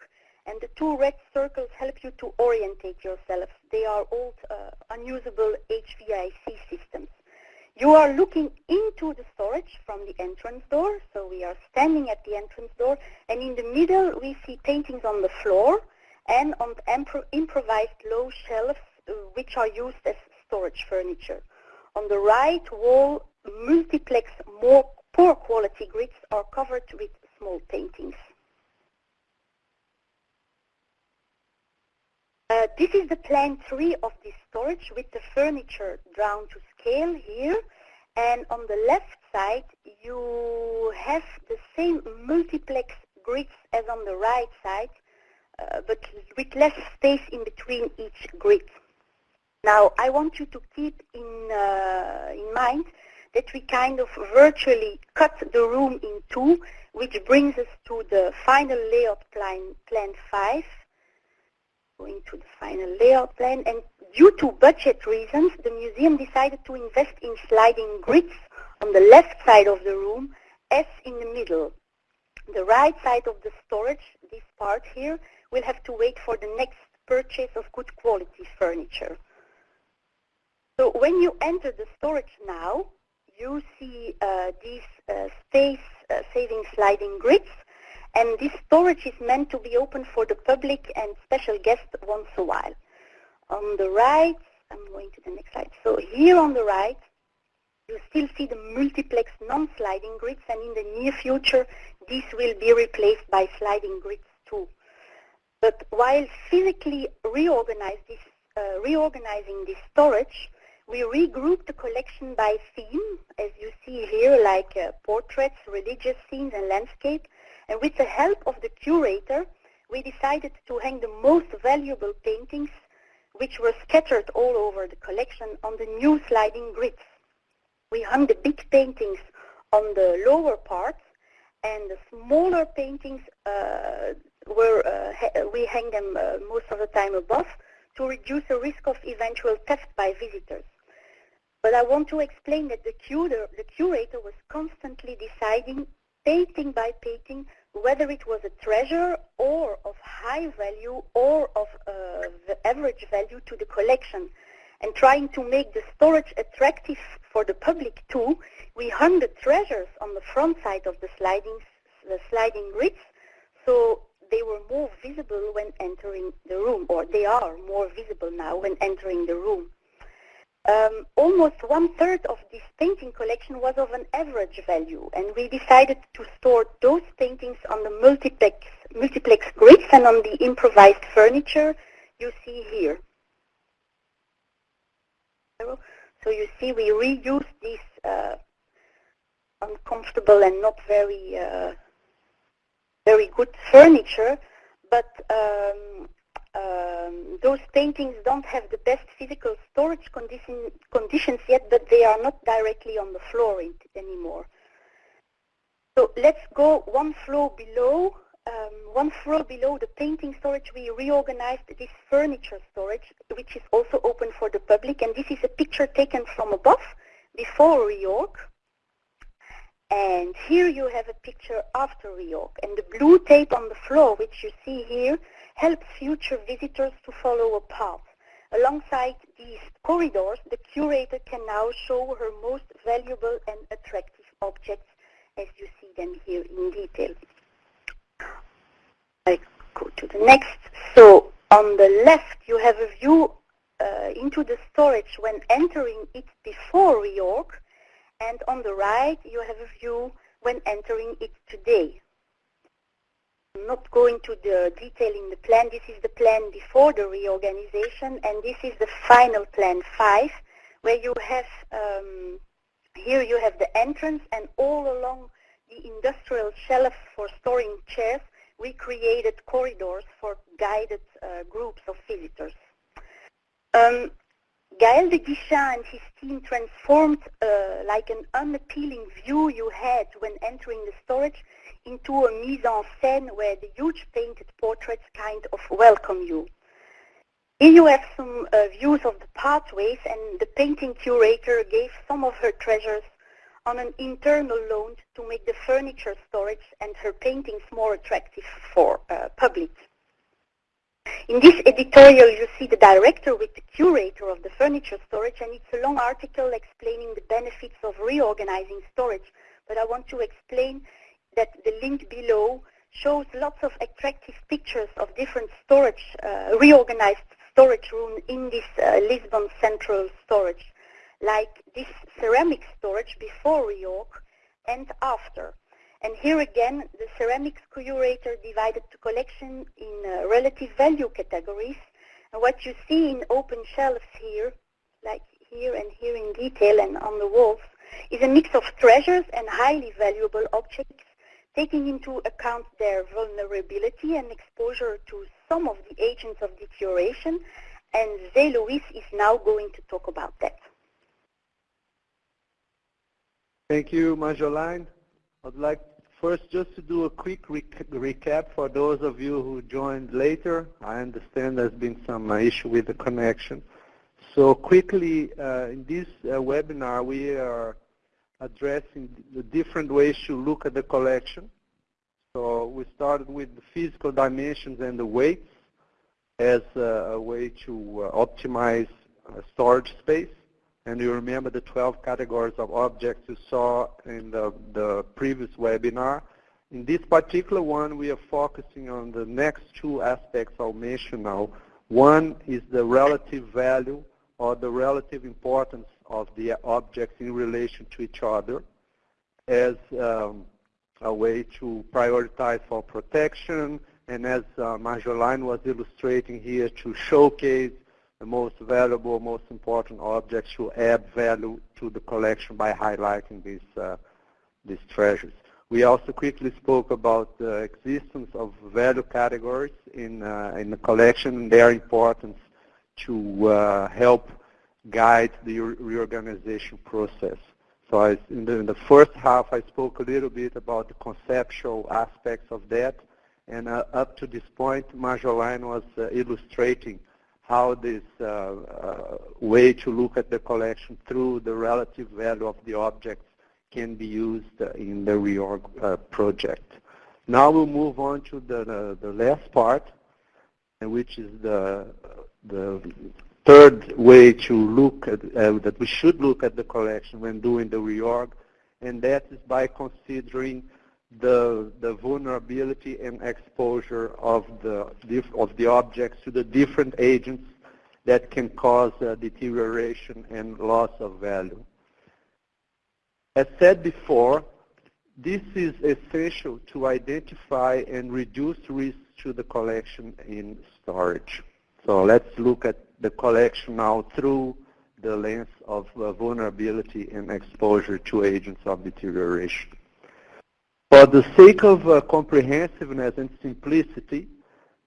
E: and the two red circles help you to orientate yourselves. They are old, uh, unusable HVAC systems. You are looking into the storage from the entrance door, so we are standing at the entrance door, and in the middle we see paintings on the floor and on improvised low shelves which are used as storage furniture. On the right wall, multiplex more poor quality grids are covered with small paintings. Uh, this is the plan 3 of this storage with the furniture drawn to scale here. And on the left side, you have the same multiplex grids as on the right side, uh, but with less space in between each grid. Now, I want you to keep in, uh, in mind that we kind of virtually cut the room in two, which brings us to the final layout plan, plan 5, going to the final layout plan. And due to budget reasons, the museum decided to invest in sliding grids on the left side of the room as in the middle. The right side of the storage, this part here, will have to wait for the next purchase of good quality furniture. So when you enter the storage now, you see uh, these uh, space-saving uh, sliding grids and this storage is meant to be open for the public and special guests once a while. On the right, I'm going to the next slide. So here on the right, you still see the multiplex non-sliding grids, and in the near future, these will be replaced by sliding grids too. But while physically reorganize this, uh, reorganizing this storage, we regrouped the collection by theme, as you see here, like uh, portraits, religious scenes, and landscape, and with the help of the curator, we decided to hang the most valuable paintings, which were scattered all over the collection, on the new sliding grids. We hung the big paintings on the lower parts, and the smaller paintings uh, were uh, we hang them uh, most of the time above to reduce the risk of eventual theft by visitors. But I want to explain that the, curator, the curator was constantly deciding, painting by painting, whether it was a treasure or of high value or of uh, the average value to the collection. And trying to make the storage attractive for the public too, we hung the treasures on the front side of the sliding, the sliding grids, so they were more visible when entering the room, or they are more visible now when entering the room. Um, almost one-third of this painting collection was of an average value, and we decided to store those paintings on the multiplex, multiplex grids and on the improvised furniture you see here. So you see we reused this uh, uncomfortable and not very uh, very good furniture, but um, um, those paintings don't have the best physical storage condition, conditions yet, but they are not directly on the floor anymore. So let's go one floor below. Um, one floor below the painting storage, we reorganized this furniture storage, which is also open for the public. And this is a picture taken from above, before reorg. And here you have a picture after reorg. And the blue tape on the floor, which you see here, helps future visitors to follow a path. Alongside these corridors, the curator can now show her most valuable and attractive objects as you see them here in detail. I go to the next. So on the left, you have a view uh, into the storage when entering it before reorg, and on the right, you have a view when entering it today. Not go into the detail in the plan. This is the plan before the reorganization, and this is the final plan 5, where you have, um, here you have the entrance, and all along the industrial shelf for storing chairs, we created corridors for guided uh, groups of visitors. Um, Gaël de Guichen and his team transformed uh, like an unappealing view you had when entering the storage into a mise-en-scène where the huge painted portraits kind of welcome you. Here you have some uh, views of the pathways and the painting curator gave some of her treasures on an internal loan to make the furniture storage and her paintings more attractive for uh, public. In this editorial, you see the director with the curator of the furniture storage, and it's a long article explaining the benefits of reorganizing storage. But I want to explain that the link below shows lots of attractive pictures of different storage, uh, reorganized storage room in this uh, Lisbon Central storage, like this ceramic storage before reorg and after. And here again, the ceramics curator divided the collection in uh, relative value categories. And what you see in open shelves here, like here and here in detail and on the walls, is a mix of treasures and highly valuable objects, taking into account their vulnerability and exposure to some of the agents of deterioration. And Zé Luis is now going to talk about that.
D: Thank you, Marjolaine. I'd like first just to do a quick rec recap for those of you who joined later. I understand there's been some uh, issue with the connection. So quickly, uh, in this uh, webinar, we are addressing the different ways to look at the collection. So we started with the physical dimensions and the weights as a way to uh, optimize storage space. And you remember the 12 categories of objects you saw in the, the previous webinar. In this particular one, we are focusing on the next two aspects I'll mention now. One is the relative value or the relative importance of the objects in relation to each other as um, a way to prioritize for protection and as uh, Marjolaine was illustrating here to showcase the most valuable, most important objects to add value to the collection by highlighting these, uh, these treasures. We also quickly spoke about the existence of value categories in, uh, in the collection and their importance to uh, help guide the reorganization process. So I, in, the, in, the, first half, I spoke a little bit about the conceptual aspects of that. And uh, up to this point, Marjolaine was uh, illustrating how this uh, uh, way to look at the collection through the relative value of the objects can be used in the reorg uh, project. Now we'll move on to the, the, the last part, which is the, the third way to look at, uh, that we should look at the collection when doing the reorg, and that is by considering the, the vulnerability and exposure of the, of the objects to the different agents that can cause uh, deterioration and loss of value. As said before, this is essential to identify and reduce risks to the collection in storage. So let's look at the collection now through the lens of uh, vulnerability and exposure to agents of deterioration. For the sake of uh, comprehensiveness and simplicity,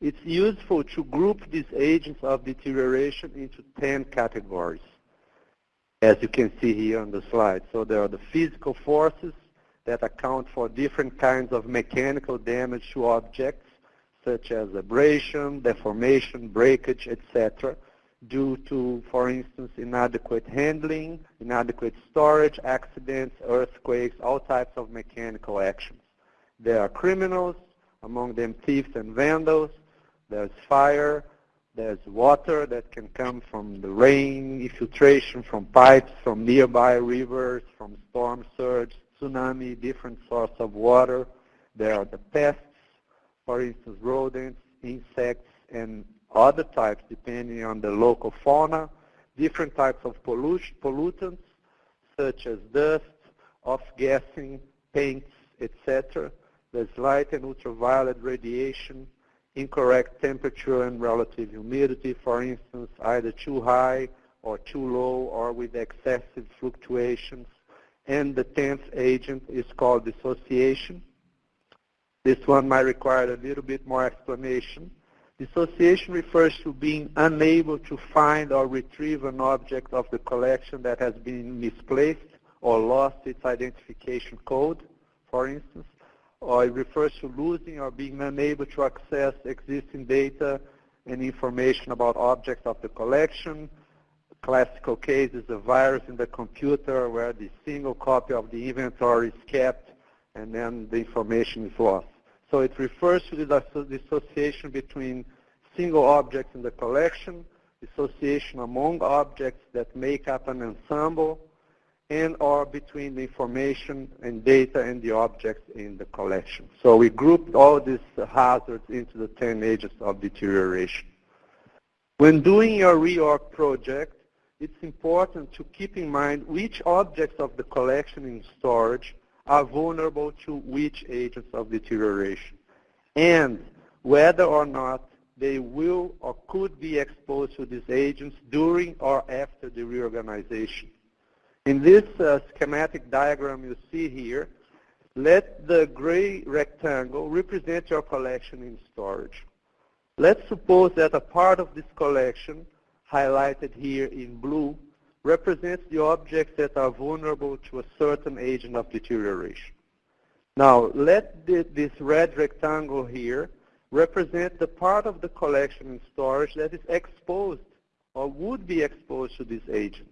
D: it's useful to group these agents of deterioration into 10 categories, as you can see here on the slide. So there are the physical forces that account for different kinds of mechanical damage to objects, such as abrasion, deformation, breakage, etc., due to, for instance, inadequate handling, inadequate storage, accidents, earthquakes, all types of mechanical actions. There are criminals, among them thieves and vandals. There's fire. There's water that can come from the rain, infiltration from pipes, from nearby rivers, from storm surge, tsunami, different sources of water. There are the pests, for instance, rodents, insects, and other types depending on the local fauna, different types of pollution pollutants such as dust, off-gassing, paints, etc. there's light and ultraviolet radiation, incorrect temperature and relative humidity, for instance, either too high or too low or with excessive fluctuations. And the tenth agent is called dissociation. This one might require a little bit more explanation. Dissociation refers to being unable to find or retrieve an object of the collection that has been misplaced or lost its identification code, for instance or it refers to losing or being unable to access existing data and information about objects of the collection. Classical case is a virus in the computer where the single copy of the inventory is kept and then the information is lost. So it refers to the dissociation between single objects in the collection, dissociation among objects that make up an ensemble, and or between the information and data and the objects in the collection. So we grouped all these hazards into the 10 agents of deterioration. When doing your reorg project, it's important to keep in mind which objects of the collection in storage are vulnerable to which agents of deterioration, and whether or not they will or could be exposed to these agents during or after the reorganization. In this uh, schematic diagram you see here, let the gray rectangle represent your collection in storage. Let's suppose that a part of this collection, highlighted here in blue, represents the objects that are vulnerable to a certain agent of deterioration. Now, let this red rectangle here represent the part of the collection in storage that is exposed or would be exposed to this agent.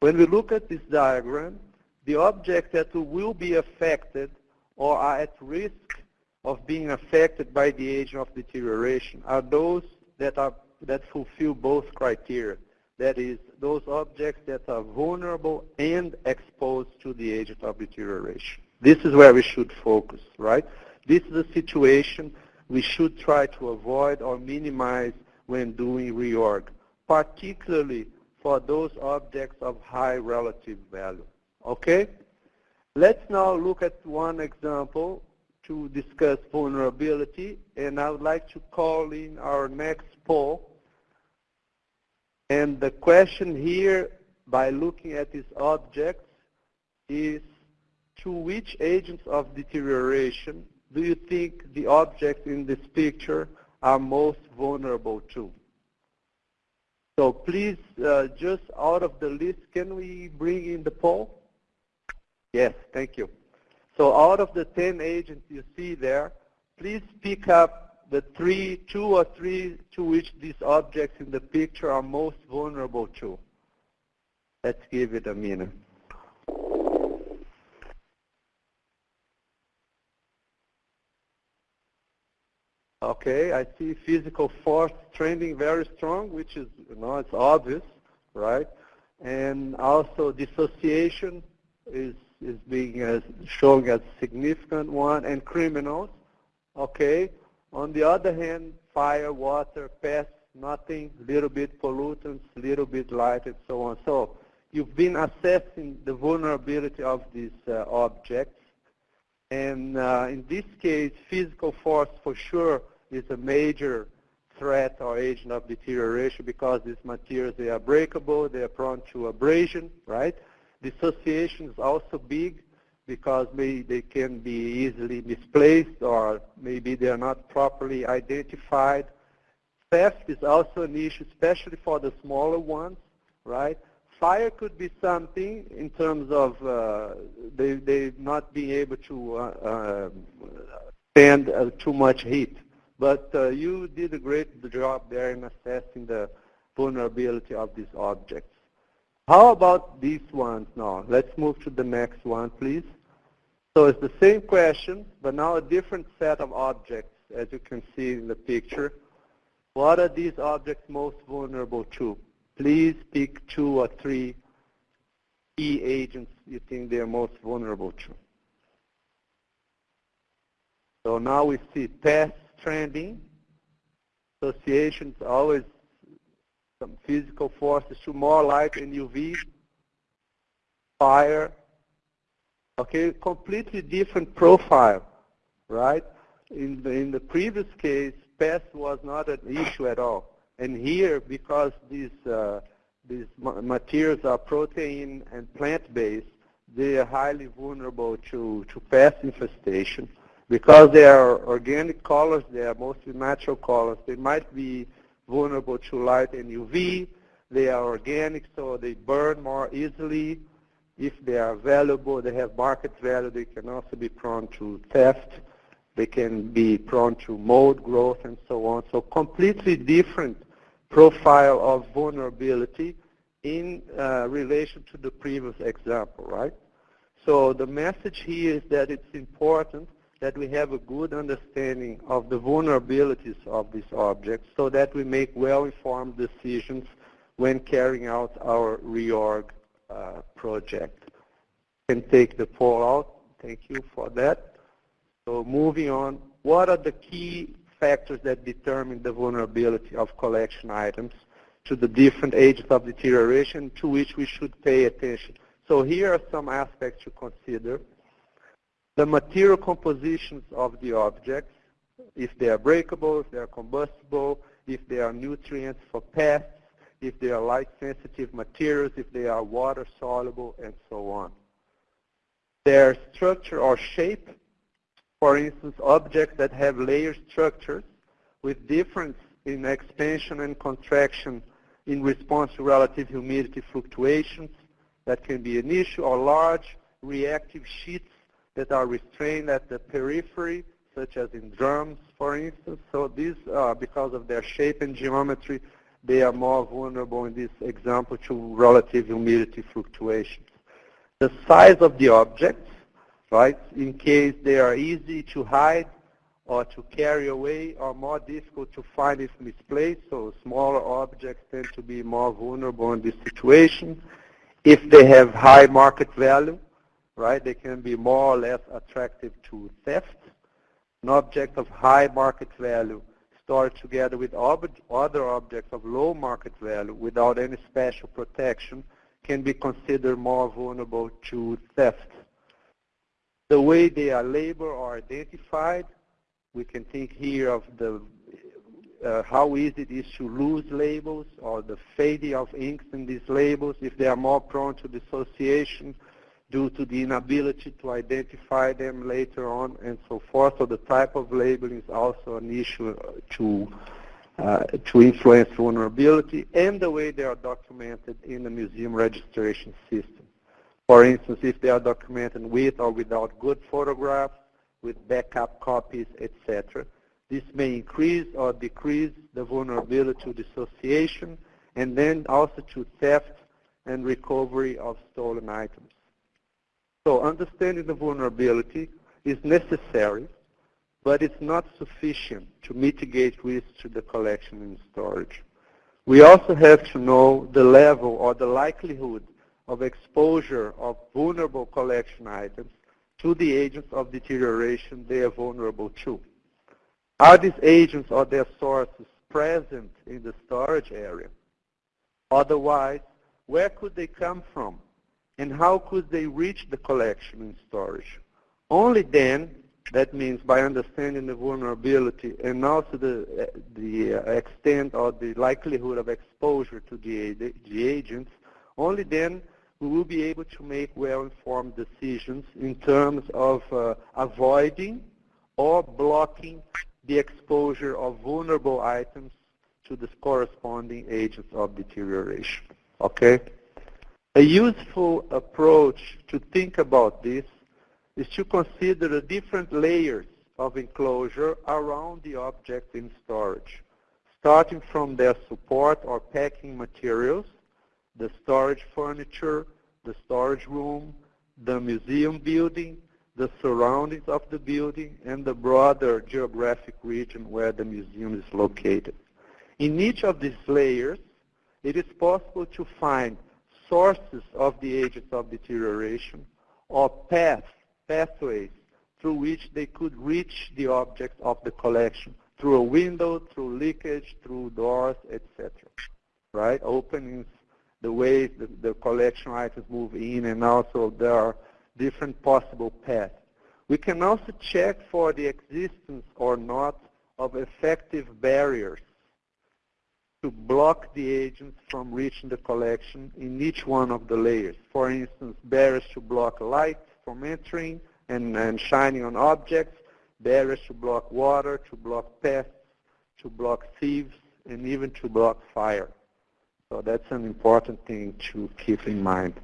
D: When we look at this diagram, the objects that will be affected or are at risk of being affected by the agent of deterioration are those that, are, that fulfill both criteria. That is, those objects that are vulnerable and exposed to the agent of deterioration. This is where we should focus, right? This is a situation we should try to avoid or minimize when doing reorg, particularly for those objects of high relative value. Okay? Let's now look at one example to discuss vulnerability, and I would like to call in our next poll. And the question here, by looking at these objects, is to which agents of deterioration do you think the objects in this picture are most vulnerable to? So please, uh, just out of the list, can we bring in the poll? Yes, thank you. So out of the 10 agents you see there, please pick up the three, two or three to which these objects in the picture are most vulnerable to. Let's give it a minute. Okay, I see physical force trending very strong, which is, you know, it's obvious, right? And also dissociation is, is being as, showing as significant one, and criminals, okay? On the other hand, fire, water, pests, nothing, little bit pollutants, little bit light, and so on. So you've been assessing the vulnerability of these uh, objects. And uh, in this case, physical force for sure is a major threat or agent of deterioration because these materials, they are breakable, they are prone to abrasion, right? Dissociation is also big because maybe they can be easily misplaced or maybe they are not properly identified. Theft is also an issue, especially for the smaller ones, right? Fire could be something in terms of uh, they, they not being able to uh, uh, stand uh, too much heat, but uh, you did a great job there in assessing the vulnerability of these objects. How about these ones now? Let's move to the next one, please. So it's the same question, but now a different set of objects, as you can see in the picture. What are these objects most vulnerable to? Please pick two or three key agents you think they're most vulnerable to. So now we see pests, trending. Associations always some physical forces to more light and UV, fire. Okay, completely different profile. right? In the, in the previous case, pest was not an issue at all. And here, because these, uh, these materials are protein and plant-based, they are highly vulnerable to, to pest infestation. Because they are organic colors, they are mostly natural colors, they might be vulnerable to light and UV. They are organic, so they burn more easily. If they are valuable, they have market value, they can also be prone to theft. They can be prone to mold growth and so on. So completely different profile of vulnerability in uh, relation to the previous example, right? So the message here is that it's important that we have a good understanding of the vulnerabilities of these objects so that we make well-informed decisions when carrying out our reorg uh, project. Can take the poll out. Thank you for that. So moving on, what are the key factors that determine the vulnerability of collection items to the different ages of deterioration to which we should pay attention? So here are some aspects to consider. The material compositions of the objects, if they are breakable, if they are combustible, if they are nutrients for pests, if they are light-sensitive materials, if they are water-soluble, and so on. Their structure or shape, for instance, objects that have layered structures with difference in expansion and contraction in response to relative humidity fluctuations, that can be an issue, or large reactive sheets that are restrained at the periphery, such as in drums, for instance. So these, uh, because of their shape and geometry, they are more vulnerable in this example to relative humidity fluctuations. The size of the objects, right, in case they are easy to hide or to carry away or more difficult to find if misplaced, so smaller objects tend to be more vulnerable in this situation. If they have high market value, right, they can be more or less attractive to theft. An object of high market value stored together with other objects of low market value without any special protection can be considered more vulnerable to theft. The way they are labeled or identified, we can think here of the uh, how easy it is to lose labels or the fading of inks in these labels, if they are more prone to dissociation due to the inability to identify them later on and so forth. So the type of labeling is also an issue to, uh, to influence vulnerability and the way they are documented in the museum registration system. For instance, if they are documented with or without good photographs, with backup copies, etc. This may increase or decrease the vulnerability to dissociation and then also to theft and recovery of stolen items. So understanding the vulnerability is necessary, but it's not sufficient to mitigate risk to the collection and storage. We also have to know the level or the likelihood of exposure of vulnerable collection items to the agents of deterioration they are vulnerable to. Are these agents or their sources present in the storage area? Otherwise, where could they come from? And how could they reach the collection and storage. Only then, that means by understanding the vulnerability and also the, the extent or the likelihood of exposure to the, the agents, only then we will be able to make well-informed decisions in terms of uh, avoiding or blocking the exposure of vulnerable items to the corresponding agents of deterioration. Okay? A useful approach to think about this is to consider the different layers of enclosure around the object in storage, starting from their support or packing materials, the storage furniture, the storage room, the museum building, the surroundings of the building, and the broader geographic region where the museum is located. In each of these layers, it is possible to find sources of the agents of deterioration or paths, pathways through which they could reach the object of the collection through a window, through leakage, through doors, etc. Right? Openings, the ways the, the collection items move in, and also there are different possible paths. We can also check for the existence or not of effective barriers to block the agents from reaching the collection in each one of the layers. For instance, barriers to block light from entering and, and shining on objects, barriers to block water, to block pests, to block thieves, and even to block fire. So that's an important thing to keep in mind.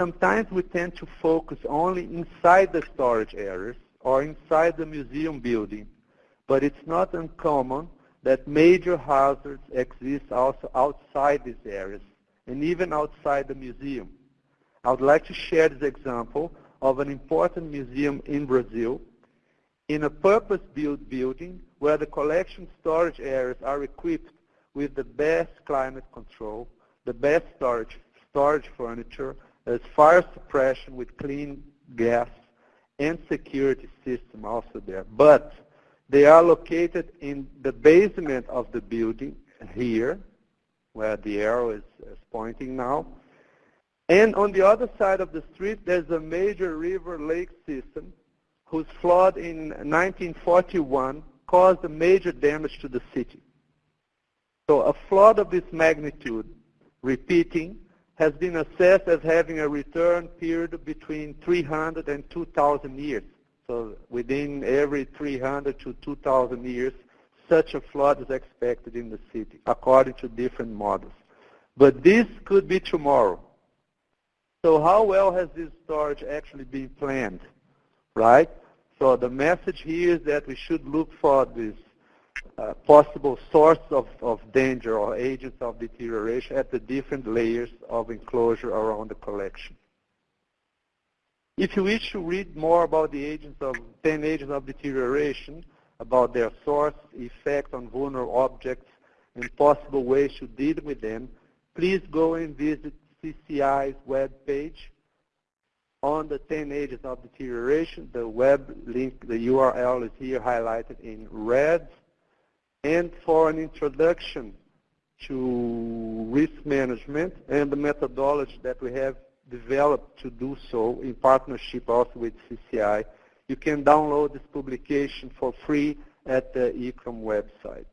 D: Sometimes we tend to focus only inside the storage areas or inside the museum building, but it's not uncommon that major hazards exist also outside these areas and even outside the museum. I would like to share this example of an important museum in Brazil in a purpose-built building where the collection storage areas are equipped with the best climate control, the best storage, storage furniture, as fire suppression with clean gas and security system also there. But they are located in the basement of the building here, where the arrow is, is pointing now. And on the other side of the street, there's a major river lake system whose flood in 1941 caused a major damage to the city. So a flood of this magnitude, repeating, has been assessed as having a return period between 300 and 2,000 years. So within every 300 to 2,000 years, such a flood is expected in the city, according to different models. But this could be tomorrow. So how well has this storage actually been planned, right? So the message here is that we should look for this uh, possible source of, of danger or agents of deterioration at the different layers of enclosure around the collection. If you wish to read more about the agents of 10 agents of deterioration, about their source, effect on vulnerable objects, and possible ways to deal with them, please go and visit CCI's web page on the 10 agents of deterioration. The web link, the URL is here highlighted in red. And for an introduction to risk management and the methodology that we have developed to do so in partnership also with CCI, you can download this publication for free at the ICCROM website.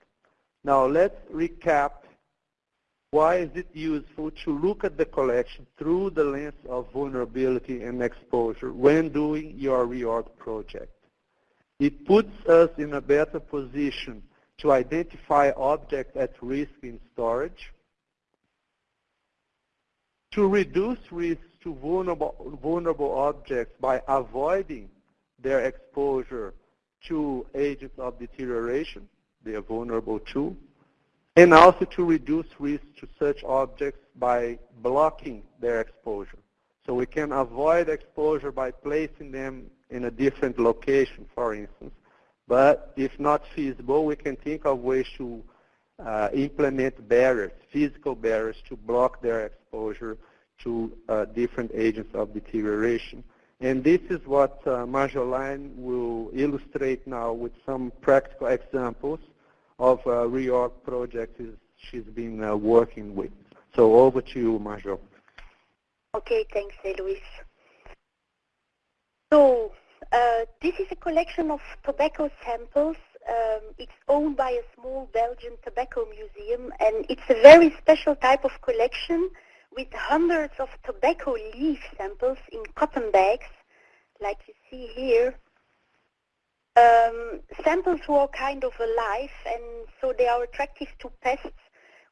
D: Now let's recap why is it useful to look at the collection through the lens of vulnerability and exposure when doing your reorg project? It puts us in a better position to identify objects at risk in storage, to reduce risk to vulnerable, vulnerable objects by avoiding their exposure to agents of deterioration, they are vulnerable to, and also to reduce risk to such objects by blocking their exposure. So we can avoid exposure by placing them in a different location, for instance, but if not feasible, we can think of ways to implement barriers, physical barriers, to block their exposure to uh, different agents of deterioration. And this is what uh, Marjolaine will illustrate now with some practical examples of uh, reorg projects she's been uh, working with. So over to you, Marjo.
E: Okay, thanks, Luis. So uh, this is a collection of tobacco samples. Um, it's owned by a small Belgian tobacco museum, and it's a very special type of collection with hundreds of tobacco leaf samples in cotton bags, like you see here. Um, samples were kind of alive, and so they are attractive to pests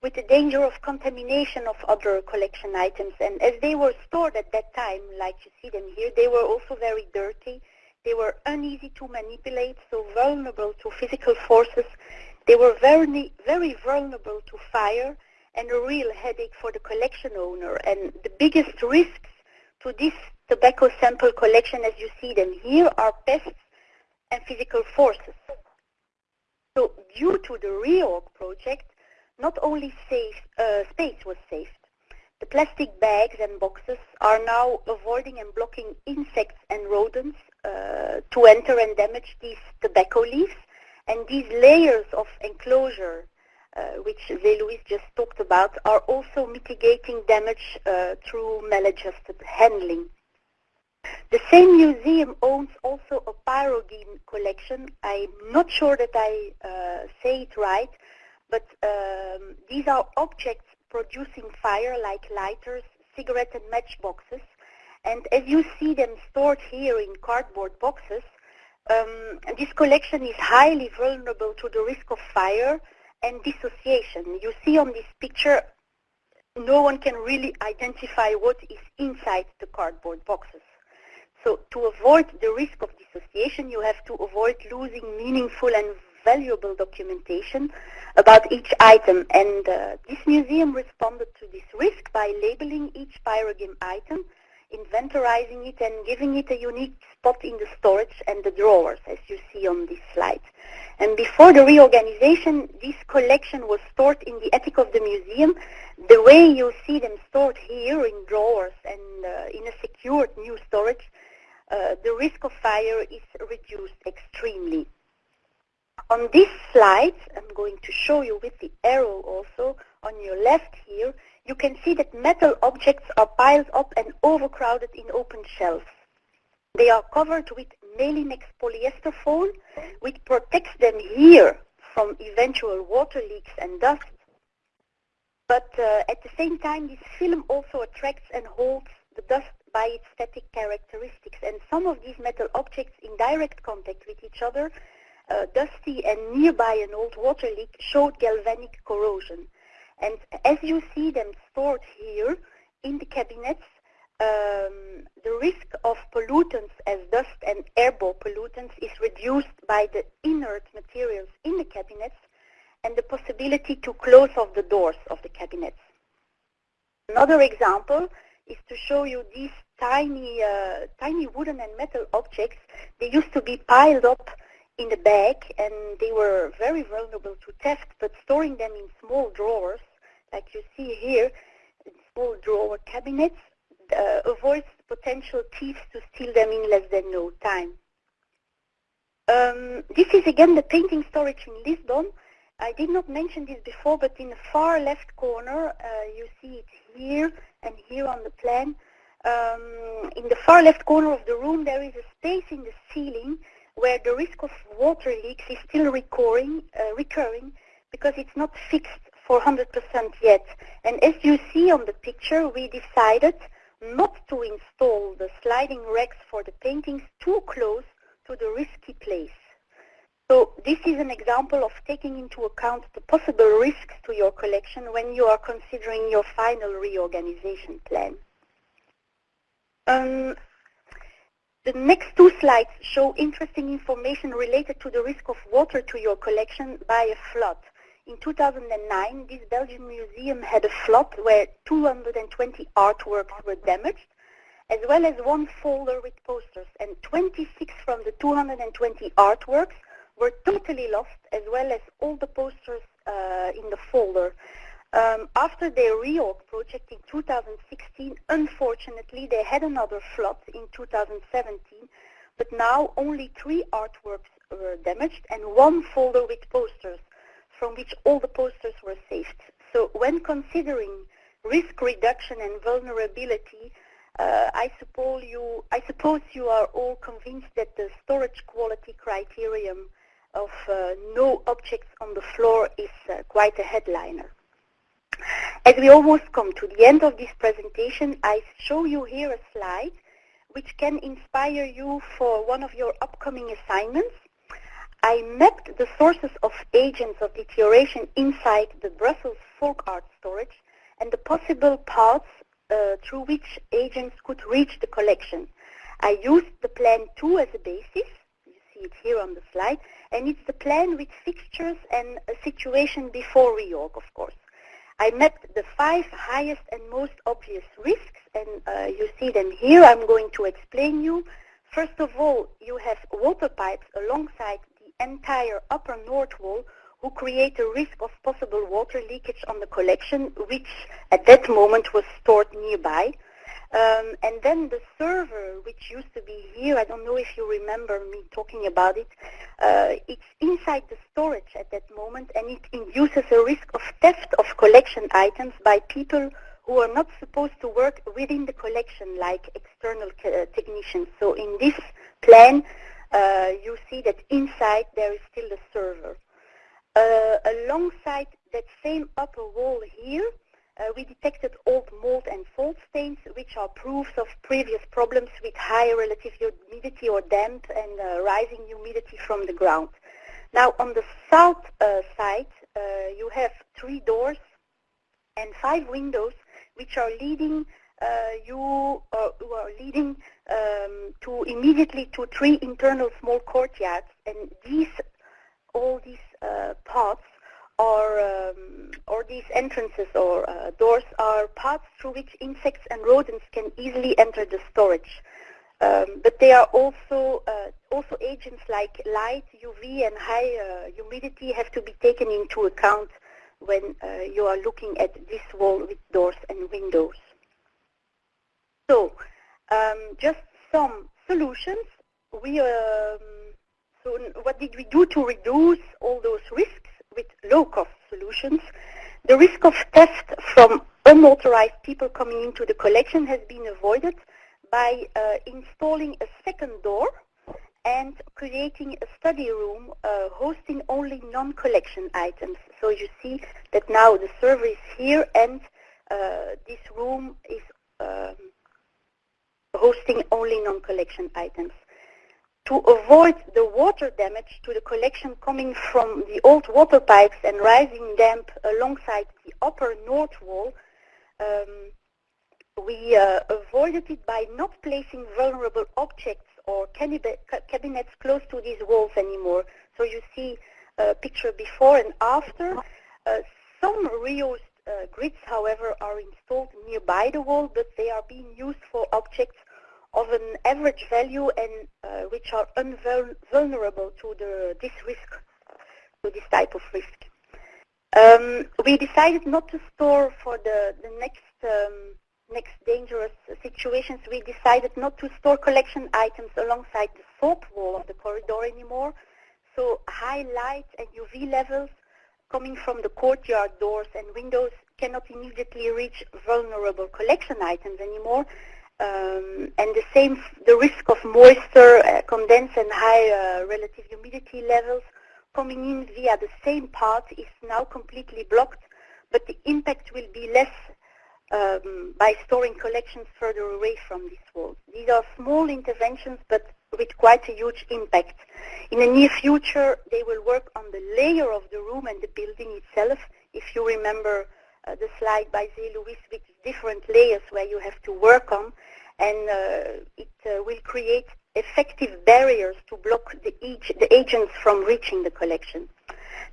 E: with the danger of contamination of other collection items. And as they were stored at that time, like you see them here, they were also very dirty they were uneasy to manipulate, so vulnerable to physical forces. They were very, very vulnerable to fire and a real headache for the collection owner. And the biggest risks to this tobacco sample collection, as you see them here, are pests and physical forces. So due to the reorg project, not only safe, uh, space was saved, the plastic bags and boxes are now avoiding and blocking insects and rodents to enter and damage these tobacco leaves. And these layers of enclosure, uh, which Zé-Luis just talked about, are also mitigating damage uh, through maladjusted handling. The same museum owns also a pyrogene collection. I'm not sure that I uh, say it right, but um, these are objects producing fire like lighters, cigarette and matchboxes. And as you see them stored here in cardboard boxes, um, this collection is highly vulnerable to the risk of fire and dissociation. You see on this picture, no one can really identify what is inside the cardboard boxes. So to avoid the risk of dissociation, you have to avoid losing meaningful and valuable documentation about each item. And uh, this museum responded to this risk by labeling each pyrogene item, inventorizing it, and giving it a unique spot in the storage and the drawers, as you see on this slide. And before the reorganization, this collection was stored in the attic of the museum, the way you see them stored here in drawers and uh, in a secured new storage uh, the risk of fire is reduced extremely. On this slide, I'm going to show you with the arrow also, on your left here, you can see that metal objects are piled up and overcrowded in open shelves. They are covered with Melinex polyester foil, which protects them here from eventual water leaks and dust. But uh, at the same time, this film also attracts and holds the dust by its static characteristics. And some of these metal objects in direct contact with each other, uh, dusty and nearby an old water leak, showed galvanic corrosion. And as you see them stored here in the cabinets, um, the risk of pollutants as dust and airborne pollutants is reduced by the inert materials in the cabinets and the possibility to close off the doors of the cabinets. Another example is to show you these tiny, uh, tiny wooden and metal objects. They used to be piled up in the bag and they were very vulnerable to theft, but storing them in small drawers, like you see here, small drawer cabinets, uh, avoids potential thieves to steal them in less than no time. Um, this is again the painting storage in Lisbon. I did not mention this before, but in the far left corner, uh, you see it here and here on the plan, um, in the far left corner of the room, there is a space in the ceiling where the risk of water leaks is still recurring, uh, recurring because it's not fixed for 100% yet. And as you see on the picture, we decided not to install the sliding racks for the paintings too close to the risky place. So this is an example of taking into account the possible risks to your collection when you are considering your final reorganization plan. Um, the next two slides show interesting information related to the risk of water to your collection by a flood. In 2009, this Belgian museum had a flood where 220 artworks were damaged, as well as one folder with posters, and 26 from the 220 artworks were totally lost, as well as all the posters uh, in the folder. Um, after their reorg project in 2016, unfortunately, they had another flood in 2017, but now only three artworks were damaged and one folder with posters, from which all the posters were saved. So when considering risk reduction and vulnerability, uh, I, suppose you, I suppose you are all convinced that the storage quality criterion of uh, no objects on the floor is uh, quite a headliner. As we almost come to the end of this presentation, I show you here a slide which can inspire you for one of your upcoming assignments. I mapped the sources of agents of deterioration inside the Brussels folk art storage and the possible paths uh, through which agents could reach the collection. I used the plan 2 as a basis, you see it here on the slide, and it's the plan with fixtures and a situation before reorg, of course. I mapped the five highest and most obvious risks, and uh, you see them here. I'm going to explain you. First of all, you have water pipes alongside the entire upper north wall who create a risk of possible water leakage on the collection, which at that moment was stored nearby. Um, and then the server, which used to be here, I don't know if you remember me talking about it, uh, it's inside the storage at that moment and it induces a risk of theft of collection items by people who are not supposed to work within the collection like external uh, technicians. So in this plan, uh, you see that inside there is still the server. Uh, alongside that same upper wall here, uh, we detected old mold and fault stains, which are proofs of previous problems with high relative humidity or damp and uh, rising humidity from the ground. Now, on the south uh, side, uh, you have three doors and five windows, which are leading uh, you who are leading um, to immediately to three internal small courtyards, and these all these uh, paths or um, or these entrances or uh, doors are paths through which insects and rodents can easily enter the storage. Um, but they are also uh, also agents like light, UV, and high uh, humidity have to be taken into account when uh, you are looking at this wall with doors and windows. So, um, just some solutions. We um, so what did we do to reduce all those risks with low-cost solutions? The risk of theft from unauthorized people coming into the collection has been avoided by uh, installing a second door and creating a study room uh, hosting only non-collection items. So you see that now the server is here and uh, this room is um, hosting only non-collection items to avoid the water damage to the collection coming from the old water pipes and rising damp alongside the upper north wall, um, we uh, avoided it by not placing vulnerable objects or cabinets close to these walls anymore. So you see a picture before and after. Uh, some reused uh, grids, however, are installed nearby the wall, but they are being used for objects of an average value and uh, which are vulnerable to the, this risk, to this type of risk. Um, we decided not to store for the, the next um, next dangerous situations. We decided not to store collection items alongside the south wall of the corridor anymore. So high light and UV levels coming from the courtyard doors and windows cannot immediately reach vulnerable collection items anymore. Um, and the same, the risk of moisture, uh, condense and high uh, relative humidity levels coming in via the same path is now completely blocked, but the impact will be less um, by storing collections further away from these walls. These are small interventions, but with quite a huge impact. In the near future, they will work on the layer of the room and the building itself. If you remember uh, the slide by Zé Luis with different layers where you have to work on, and uh, it uh, will create effective barriers to block the, the agents from reaching the collection.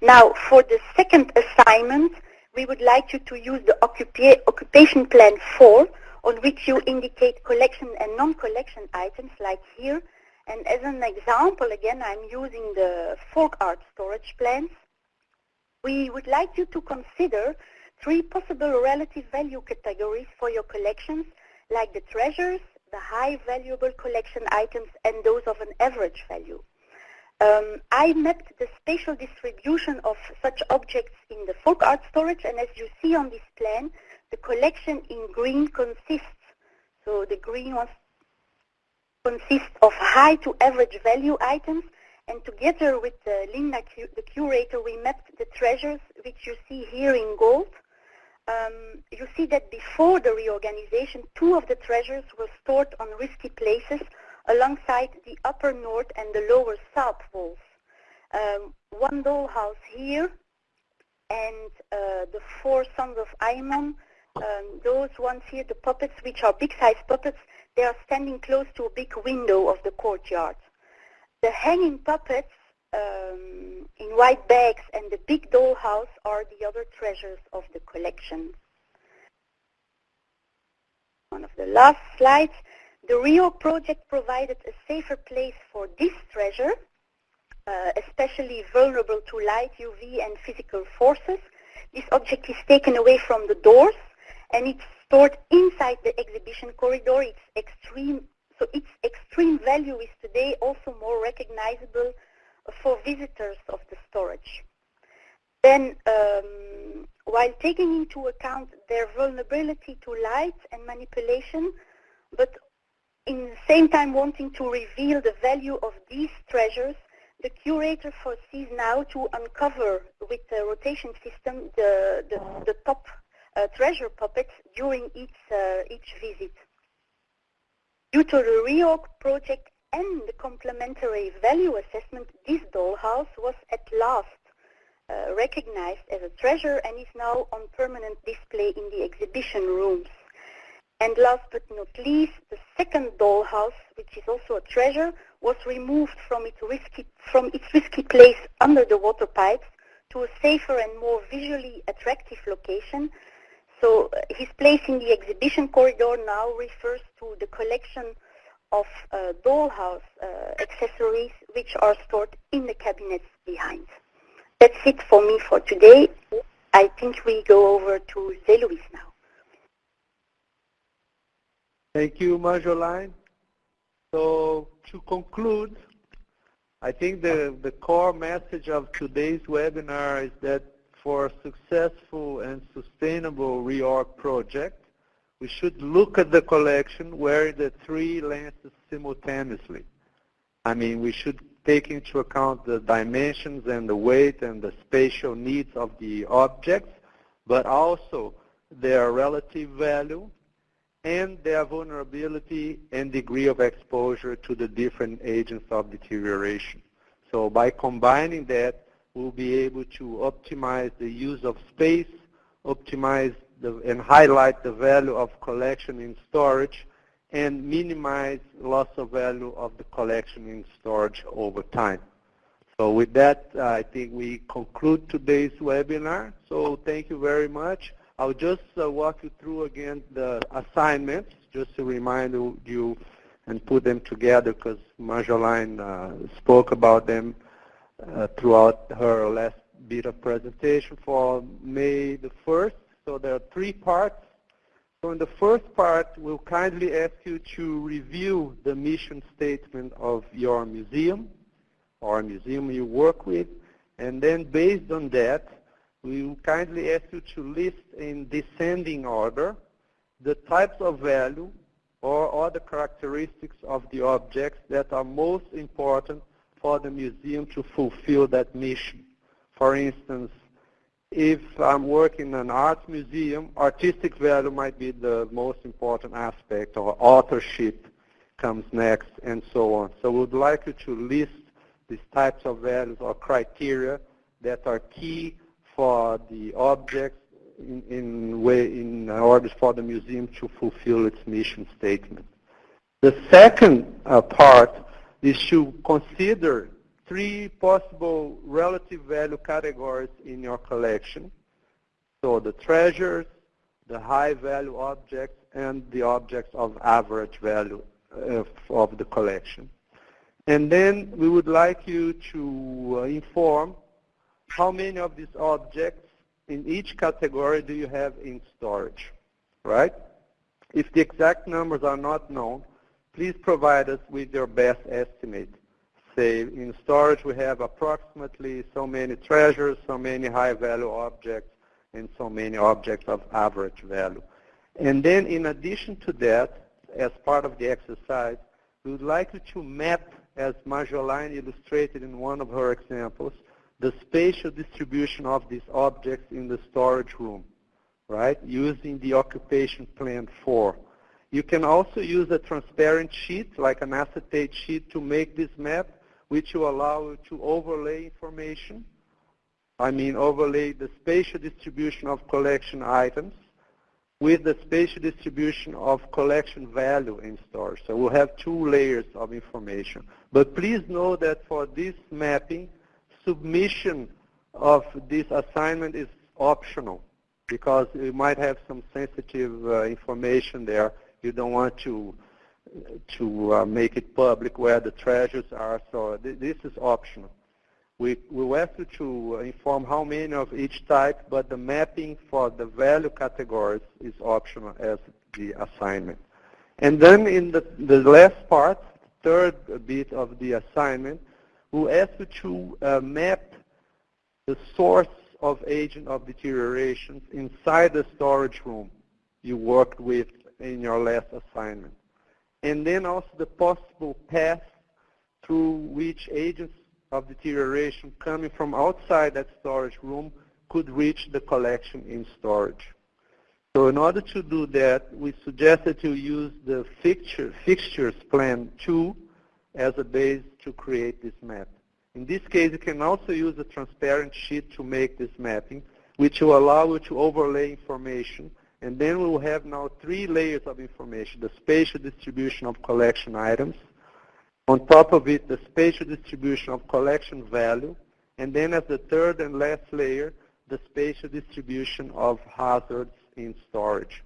E: Now, for the second assignment, we would like you to use the occupa occupation plan 4, on which you indicate collection and non-collection items like here. And as an example, again, I'm using the folk art storage plans. We would like you to consider three possible relative value categories for your collections, like the treasures, the high valuable collection items, and those of an average value. Um, I mapped the spatial distribution of such objects in the folk art storage, and as you see on this plan, the collection in green consists, so the green ones consist of high to average value items, and together with uh, Linda, the curator, we mapped the treasures, which you see here in gold, um, you see that before the reorganization, two of the treasures were stored on risky places alongside the upper north and the lower south walls. Um, one dollhouse here and uh, the four sons of Aymon, um, those ones here, the puppets, which are big-sized puppets, they are standing close to a big window of the courtyard. The hanging puppets um, in white bags and the big dollhouse are the other treasures of the collection. One of the last slides. The REORG project provided a safer place for this treasure, uh, especially vulnerable to light, UV, and physical forces. This object is taken away from the doors and it's stored inside the exhibition corridor. Its extreme, so its extreme value is today also more recognizable for visitors of the storage. Then um, while taking into account their vulnerability to light and manipulation, but in the same time wanting to reveal the value of these treasures, the curator foresees now to uncover with the rotation system the, the, the top uh, treasure puppets during each, uh, each visit. Due to the REORG project and the complementary value assessment, this dollhouse was at last uh, recognized as a treasure and is now on permanent display in the exhibition rooms. And last but not least, the second dollhouse, which is also a treasure, was removed from its risky, from its risky place under the water pipes to a safer and more visually attractive location. So uh, his place in the exhibition corridor now refers to the collection of uh, dollhouse uh, accessories which are stored in the cabinets behind. That's it for me for today. I think we go over to Zé now.
D: Thank you, Marjolaine. So to conclude, I think the, the core message of today's webinar is that for a successful and sustainable REORG project, we should look at the collection where the three lenses simultaneously. I mean, we should take into account the dimensions and the weight and the spatial needs of the objects, but also their relative value and their vulnerability and degree of exposure to the different agents of deterioration. So by combining that, we'll be able to optimize the use of space, optimize the, and highlight the value of collection in storage, and minimize loss of value of the collection in storage over time. So with that, uh, I think we conclude today's webinar. So thank you very much. I'll just uh, walk you through again the assignments, just to remind you and put them together because Marjolaine uh, spoke about them uh, throughout her last bit of presentation for May the 1st. So there are three parts. So in the first part, we'll kindly ask you to review the mission statement of your museum or museum you work with. And then based on that, we will kindly ask you to list in descending order the types of value or other characteristics of the objects that are most important for the museum to fulfill that mission. For instance, if I'm working in an art museum, artistic value might be the most important aspect, or authorship comes next, and so on. So we would like you to list these types of values or criteria that are key for the objects in, in, way, in order for the museum to fulfill its mission statement. The second uh, part is to consider three possible relative value categories in your collection. So the treasures, the high value objects, and the objects of average value uh, of the collection. And then we would like you to uh, inform how many of these objects in each category do you have in storage, right? If the exact numbers are not known, please provide us with your best estimate. Say in storage we have approximately so many treasures, so many high value objects, and so many objects of average value. And then in addition to that, as part of the exercise, we would like you to map, as Marjolaine illustrated in one of her examples, the spatial distribution of these objects in the storage room, right, using the occupation plan 4. You can also use a transparent sheet, like an acetate sheet, to make this map, which will allow you to overlay information. I mean, overlay the spatial distribution of collection items with the spatial distribution of collection value in storage. So we'll have two layers of information. But please know that for this mapping, submission of this assignment is optional because you might have some sensitive uh, information there. You don't want to to uh, make it public where the treasures are. So th this is optional. We we ask you to inform how many of each type, but the mapping for the value categories is optional as the assignment. And then in the, the last part, third bit of the assignment, we'll ask you to uh, map the source of agent of deterioration inside the storage room you worked with in your last assignment. And then also the possible path through which agents of deterioration coming from outside that storage room could reach the collection in storage. So in order to do that, we suggested to use the fixture, fixtures plan 2 as a base to create this map. In this case, you can also use a transparent sheet to make this mapping, which will allow you to overlay information. And then we will have now three layers of information, the spatial distribution of collection items, on top of it, the spatial distribution of collection value, and then as the third and last layer, the spatial distribution of hazards in storage.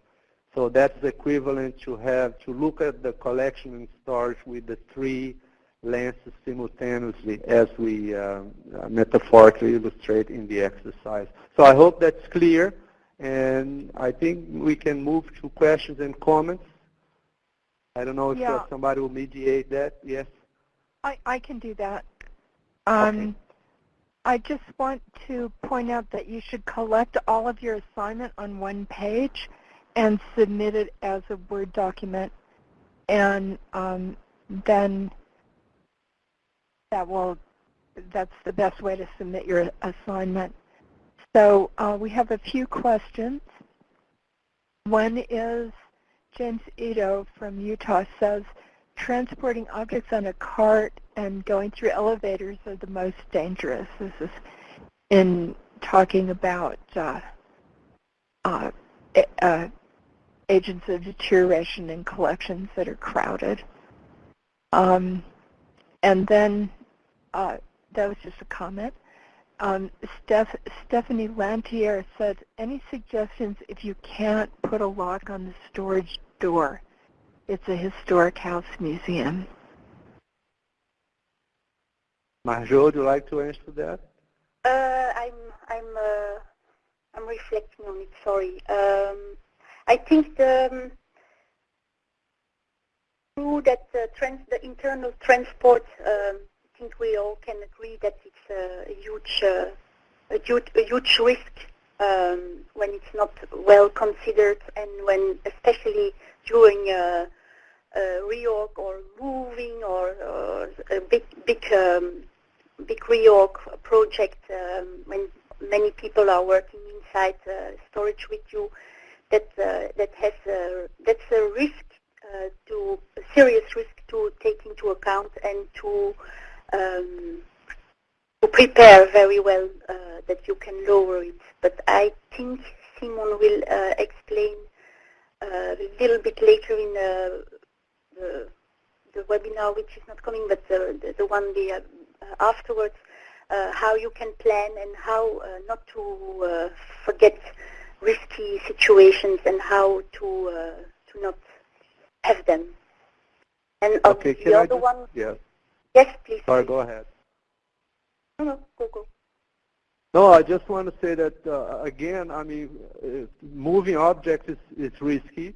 D: So that's equivalent to have to look at the collection and storage with the three lenses simultaneously as we uh, metaphorically illustrate in the exercise. So I hope that's clear, and I think we can move to questions and comments. I don't know if
B: yeah.
D: uh, somebody will mediate that. Yes?
B: I, I can do that. Um, okay. I just want to point out that you should collect all of your assignment on one page and submit it as a Word document. And um, then that will, that's the best way to submit your assignment. So uh, we have a few questions. One is James Ito from Utah says, transporting objects on a cart and going through elevators are the most dangerous. This is in talking about uh, uh, uh, agents of deterioration in collections that are crowded. Um, and then, uh, that was just a comment. Um, Steph, Stephanie Lantier said, any suggestions if you can't put a lock on the storage door? It's a historic house museum.
D: Marjo, would you like to answer that?
E: Uh, I'm I'm uh, I'm reflecting on it. Sorry. Um, I think the um, that the, trans, the internal transport. Um, I think we all can agree that it's a, huge uh, a huge a huge risk um, when it's not well considered and when especially during a, a reorg or moving or, or a big big um, big reorg project um, when many people are working inside uh, storage with you that uh, that has a, that's a risk uh, to a serious risk to take into account and to um, to prepare very well uh, that you can lower it. But I think Simon will uh, explain uh, a little bit later in the, the, the webinar, which is not coming, but the, the, the one the, uh, afterwards, uh, how you can plan and how uh, not to forget risky situations and how to to not have them. And
D: okay,
E: the other
D: just,
E: one,
D: yes.
E: Yes, please.
D: Sorry, go ahead.
E: No, no, go, go.
D: No, I just want to say that, uh, again, I mean, uh, moving objects is, is risky,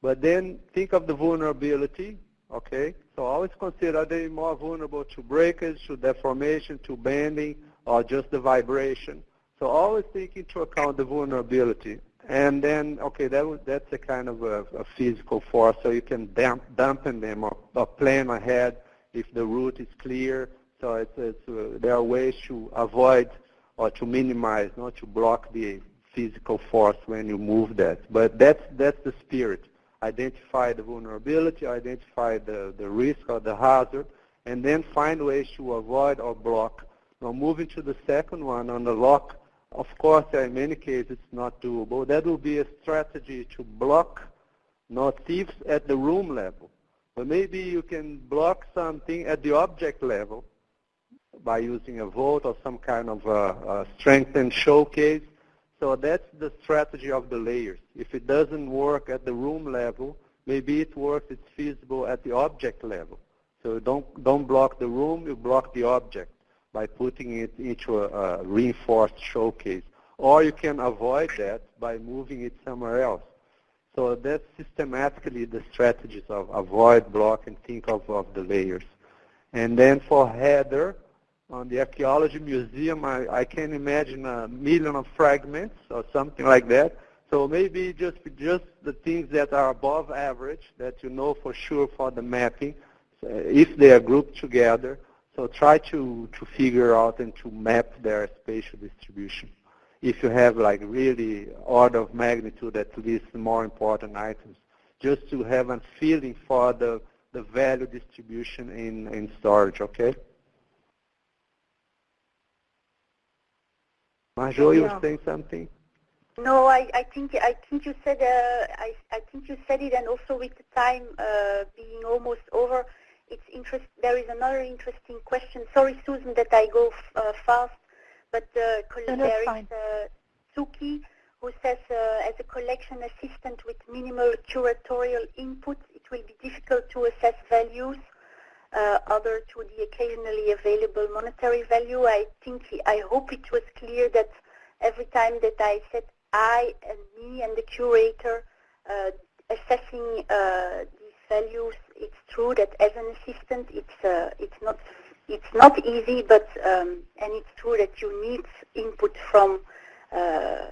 D: but then think of the vulnerability, okay? So always consider, are they more vulnerable to breakage, to deformation, to bending, or just the vibration? So always take into account the vulnerability. And then, okay, that that's a kind of a, a physical force, so you can damp, dampen them or, or plan ahead if the route is clear. So it's, it's, uh, there are ways to avoid or to minimize, not to block the physical force when you move that. But that's, that's the spirit. Identify the vulnerability, identify the, the risk or the hazard, and then find ways to avoid or block. Now moving to the second one on the lock, of course, in many cases it's not doable. That will be a strategy to block not thieves at the room level. But maybe you can block something at the object level by using a vault or some kind of a, a strengthened showcase. So that's the strategy of the layers. If it doesn't work at the room level, maybe it works, it's feasible at the object level. So don't, don't block the room, you block the object by putting it into a, a reinforced showcase. Or you can avoid that by moving it somewhere else. So that's systematically the strategies of avoid, block, and think of, of the layers. And then for header, on the archaeology museum, I, I can imagine a million of fragments or something like that. So maybe just just the things that are above average that you know for sure for the mapping, uh, if they are grouped together. So try to, to figure out and to map their spatial distribution. If you have like really order of magnitude at least more important items, just to have a feeling for the, the value distribution in, in storage, okay? Marjo, you were saying something?
E: No, I, I think I think you said uh, I, I think you said it, and also with the time uh, being almost over, it's interest. There is another interesting question. Sorry, Susan, that I go uh, fast, but uh,
B: no,
E: there
B: is
E: uh, Suki who says, uh, as a collection assistant with minimal curatorial input, it will be difficult to assess values uh, other to the occasionally available monetary value. I think I hope it was clear that every time that I said I and me and the curator uh, assessing uh, these values, it's true that as an assistant, it's uh, it's not it's not easy, but um, and it's true that you need input from uh,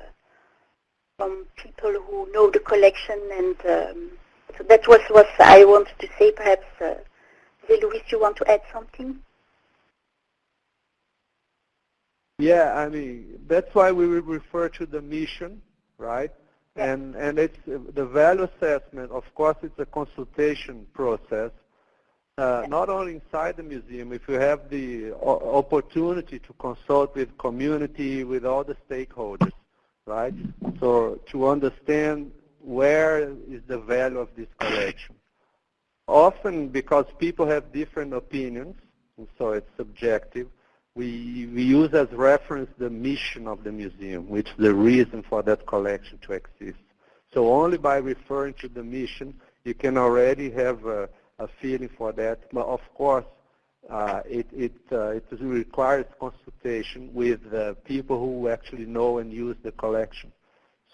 E: from people who know the collection, and um, so that was what I wanted to say. Perhaps, uh, Luis, you want to add something?
D: Yeah, I mean, that's why we refer to the mission, right? Yeah. And and it's the value assessment. Of course, it's a consultation process. Uh. Not only inside the museum, if you have the opportunity to consult with community, with all the stakeholders, right? So to understand where is the value of this collection. Often because people have different opinions, and so it's subjective, we, we use as reference the mission of the museum, which is the reason for that collection to exist. So only by referring to the mission, you can already have a, a feeling for that. But of course, uh, it, it, uh, it requires consultation with people who actually know and use the collection.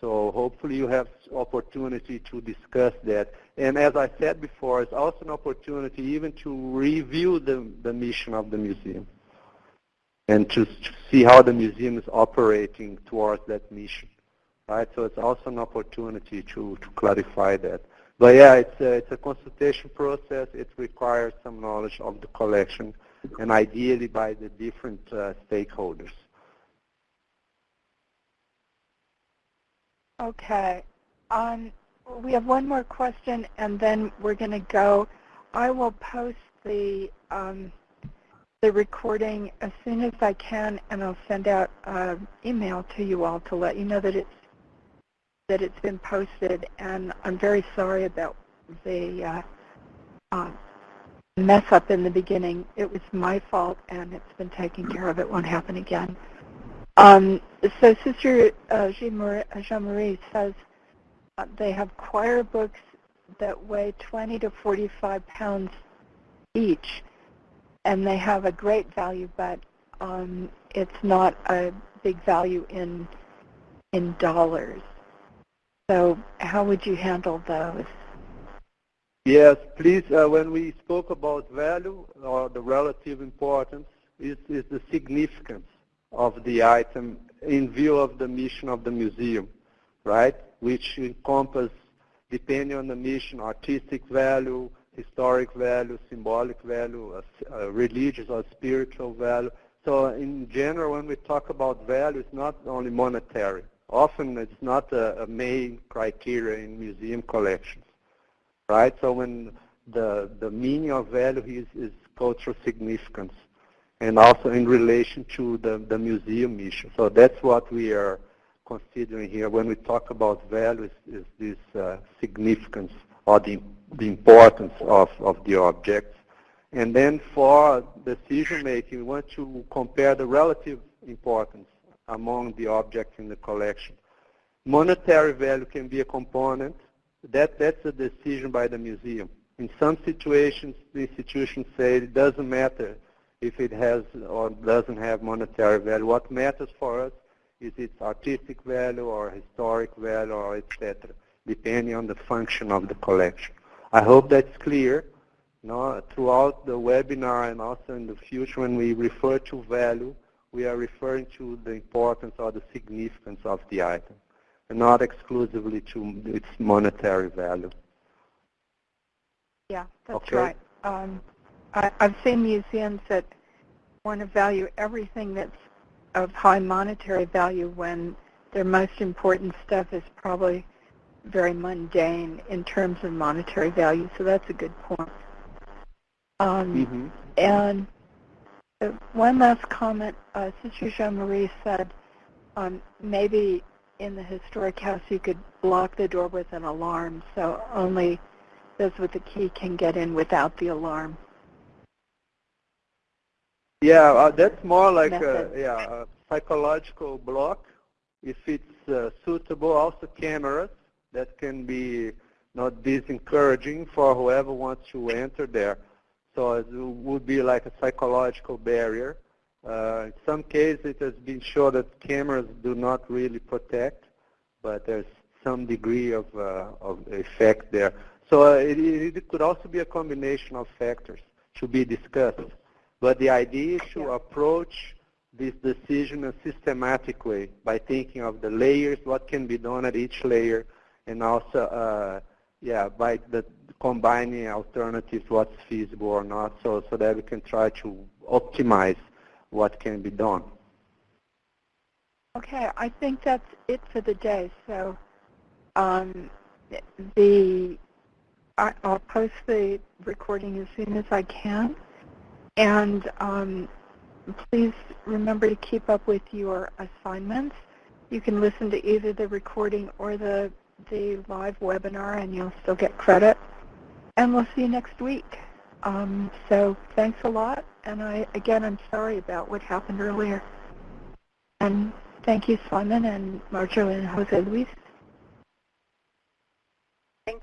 D: So hopefully you have opportunity to discuss that. And as I said before, it's also an opportunity even to review the, the mission of the museum and to, to see how the museum is operating towards that mission. Right? So it's also an opportunity to, to clarify that. But yeah, it's a, it's a consultation process. It requires some knowledge of the collection and ideally by the different uh, stakeholders.
B: Okay. Um, we have one more question and then we're going to go. I will post the um, the recording as soon as I can, and I'll send out an email to you all to let you know that it's that it's been posted. And I'm very sorry about the uh, uh, mess up in the beginning. It was my fault, and it's been taken care of. It won't happen again. Um, so Sister uh, Jean-Marie says uh, they have choir books that weigh 20 to 45 pounds each and they have a great value, but um, it's not a big value in in dollars. So how would you handle those?
D: Yes, please. Uh, when we spoke about value or the relative importance, is, is the significance of the item in view of the mission of the museum, right? Which encompass, depending on the mission, artistic value, historic value, symbolic value, uh, uh, religious or spiritual value. So in general, when we talk about value, it's not only monetary. Often it's not a, a main criteria in museum collections, right? So when the, the meaning of value is, is cultural significance and also in relation to the, the museum mission. So that's what we are considering here when we talk about value is, is this uh, significance or the, the importance of, of the objects. And then for decision making, we want to compare the relative importance among the objects in the collection. Monetary value can be a component. That, that's a decision by the museum. In some situations, the institutions say it doesn't matter if it has or doesn't have monetary value. What matters for us is its artistic value or historic value or etc depending on the function of the collection. I hope that's clear. No, throughout the webinar and also in the future when we refer to value, we are referring to the importance or the significance of the item, and not exclusively to its monetary value.
B: Yeah, that's
D: Okay.
B: right. Um, I, I've seen museums that want to value everything that's of high monetary value when their most important stuff is probably very mundane in terms of monetary value. So that's a good point. Um,
D: hmm
B: And one last comment, uh, Sister Jean-Marie said um, maybe in the historic house you could block the door with an alarm so only those with the key can get in without the alarm.
D: Yeah, uh, that's more like a, yeah, a psychological block. If it's uh, suitable, also cameras that can be not disencouraging for whoever wants to enter there. So it would be like a psychological barrier. Uh, in some cases, it has been shown that cameras do not really protect, but there's some degree of, uh, of effect there. So uh, it, it could also be a combination of factors to be discussed. But the idea is to
B: Yeah.
D: approach this decision in a systematic way by thinking of the layers, what can be done at each layer, and also, uh, yeah, by the combining alternatives, what's feasible or not, so, so that we can try to optimize what can be done.
B: Okay, I think that's it for the day. So um, the I, I'll post the recording as soon as I can. And um, please remember to keep up with your assignments. You can listen to either the recording or the, the live webinar and you'll still get credit. And we'll see you next week. Um, so thanks a lot. And I, again, I'm sorry about what happened earlier. And thank you, Simon and Marjolaine and Jose Luis.
E: Thank you.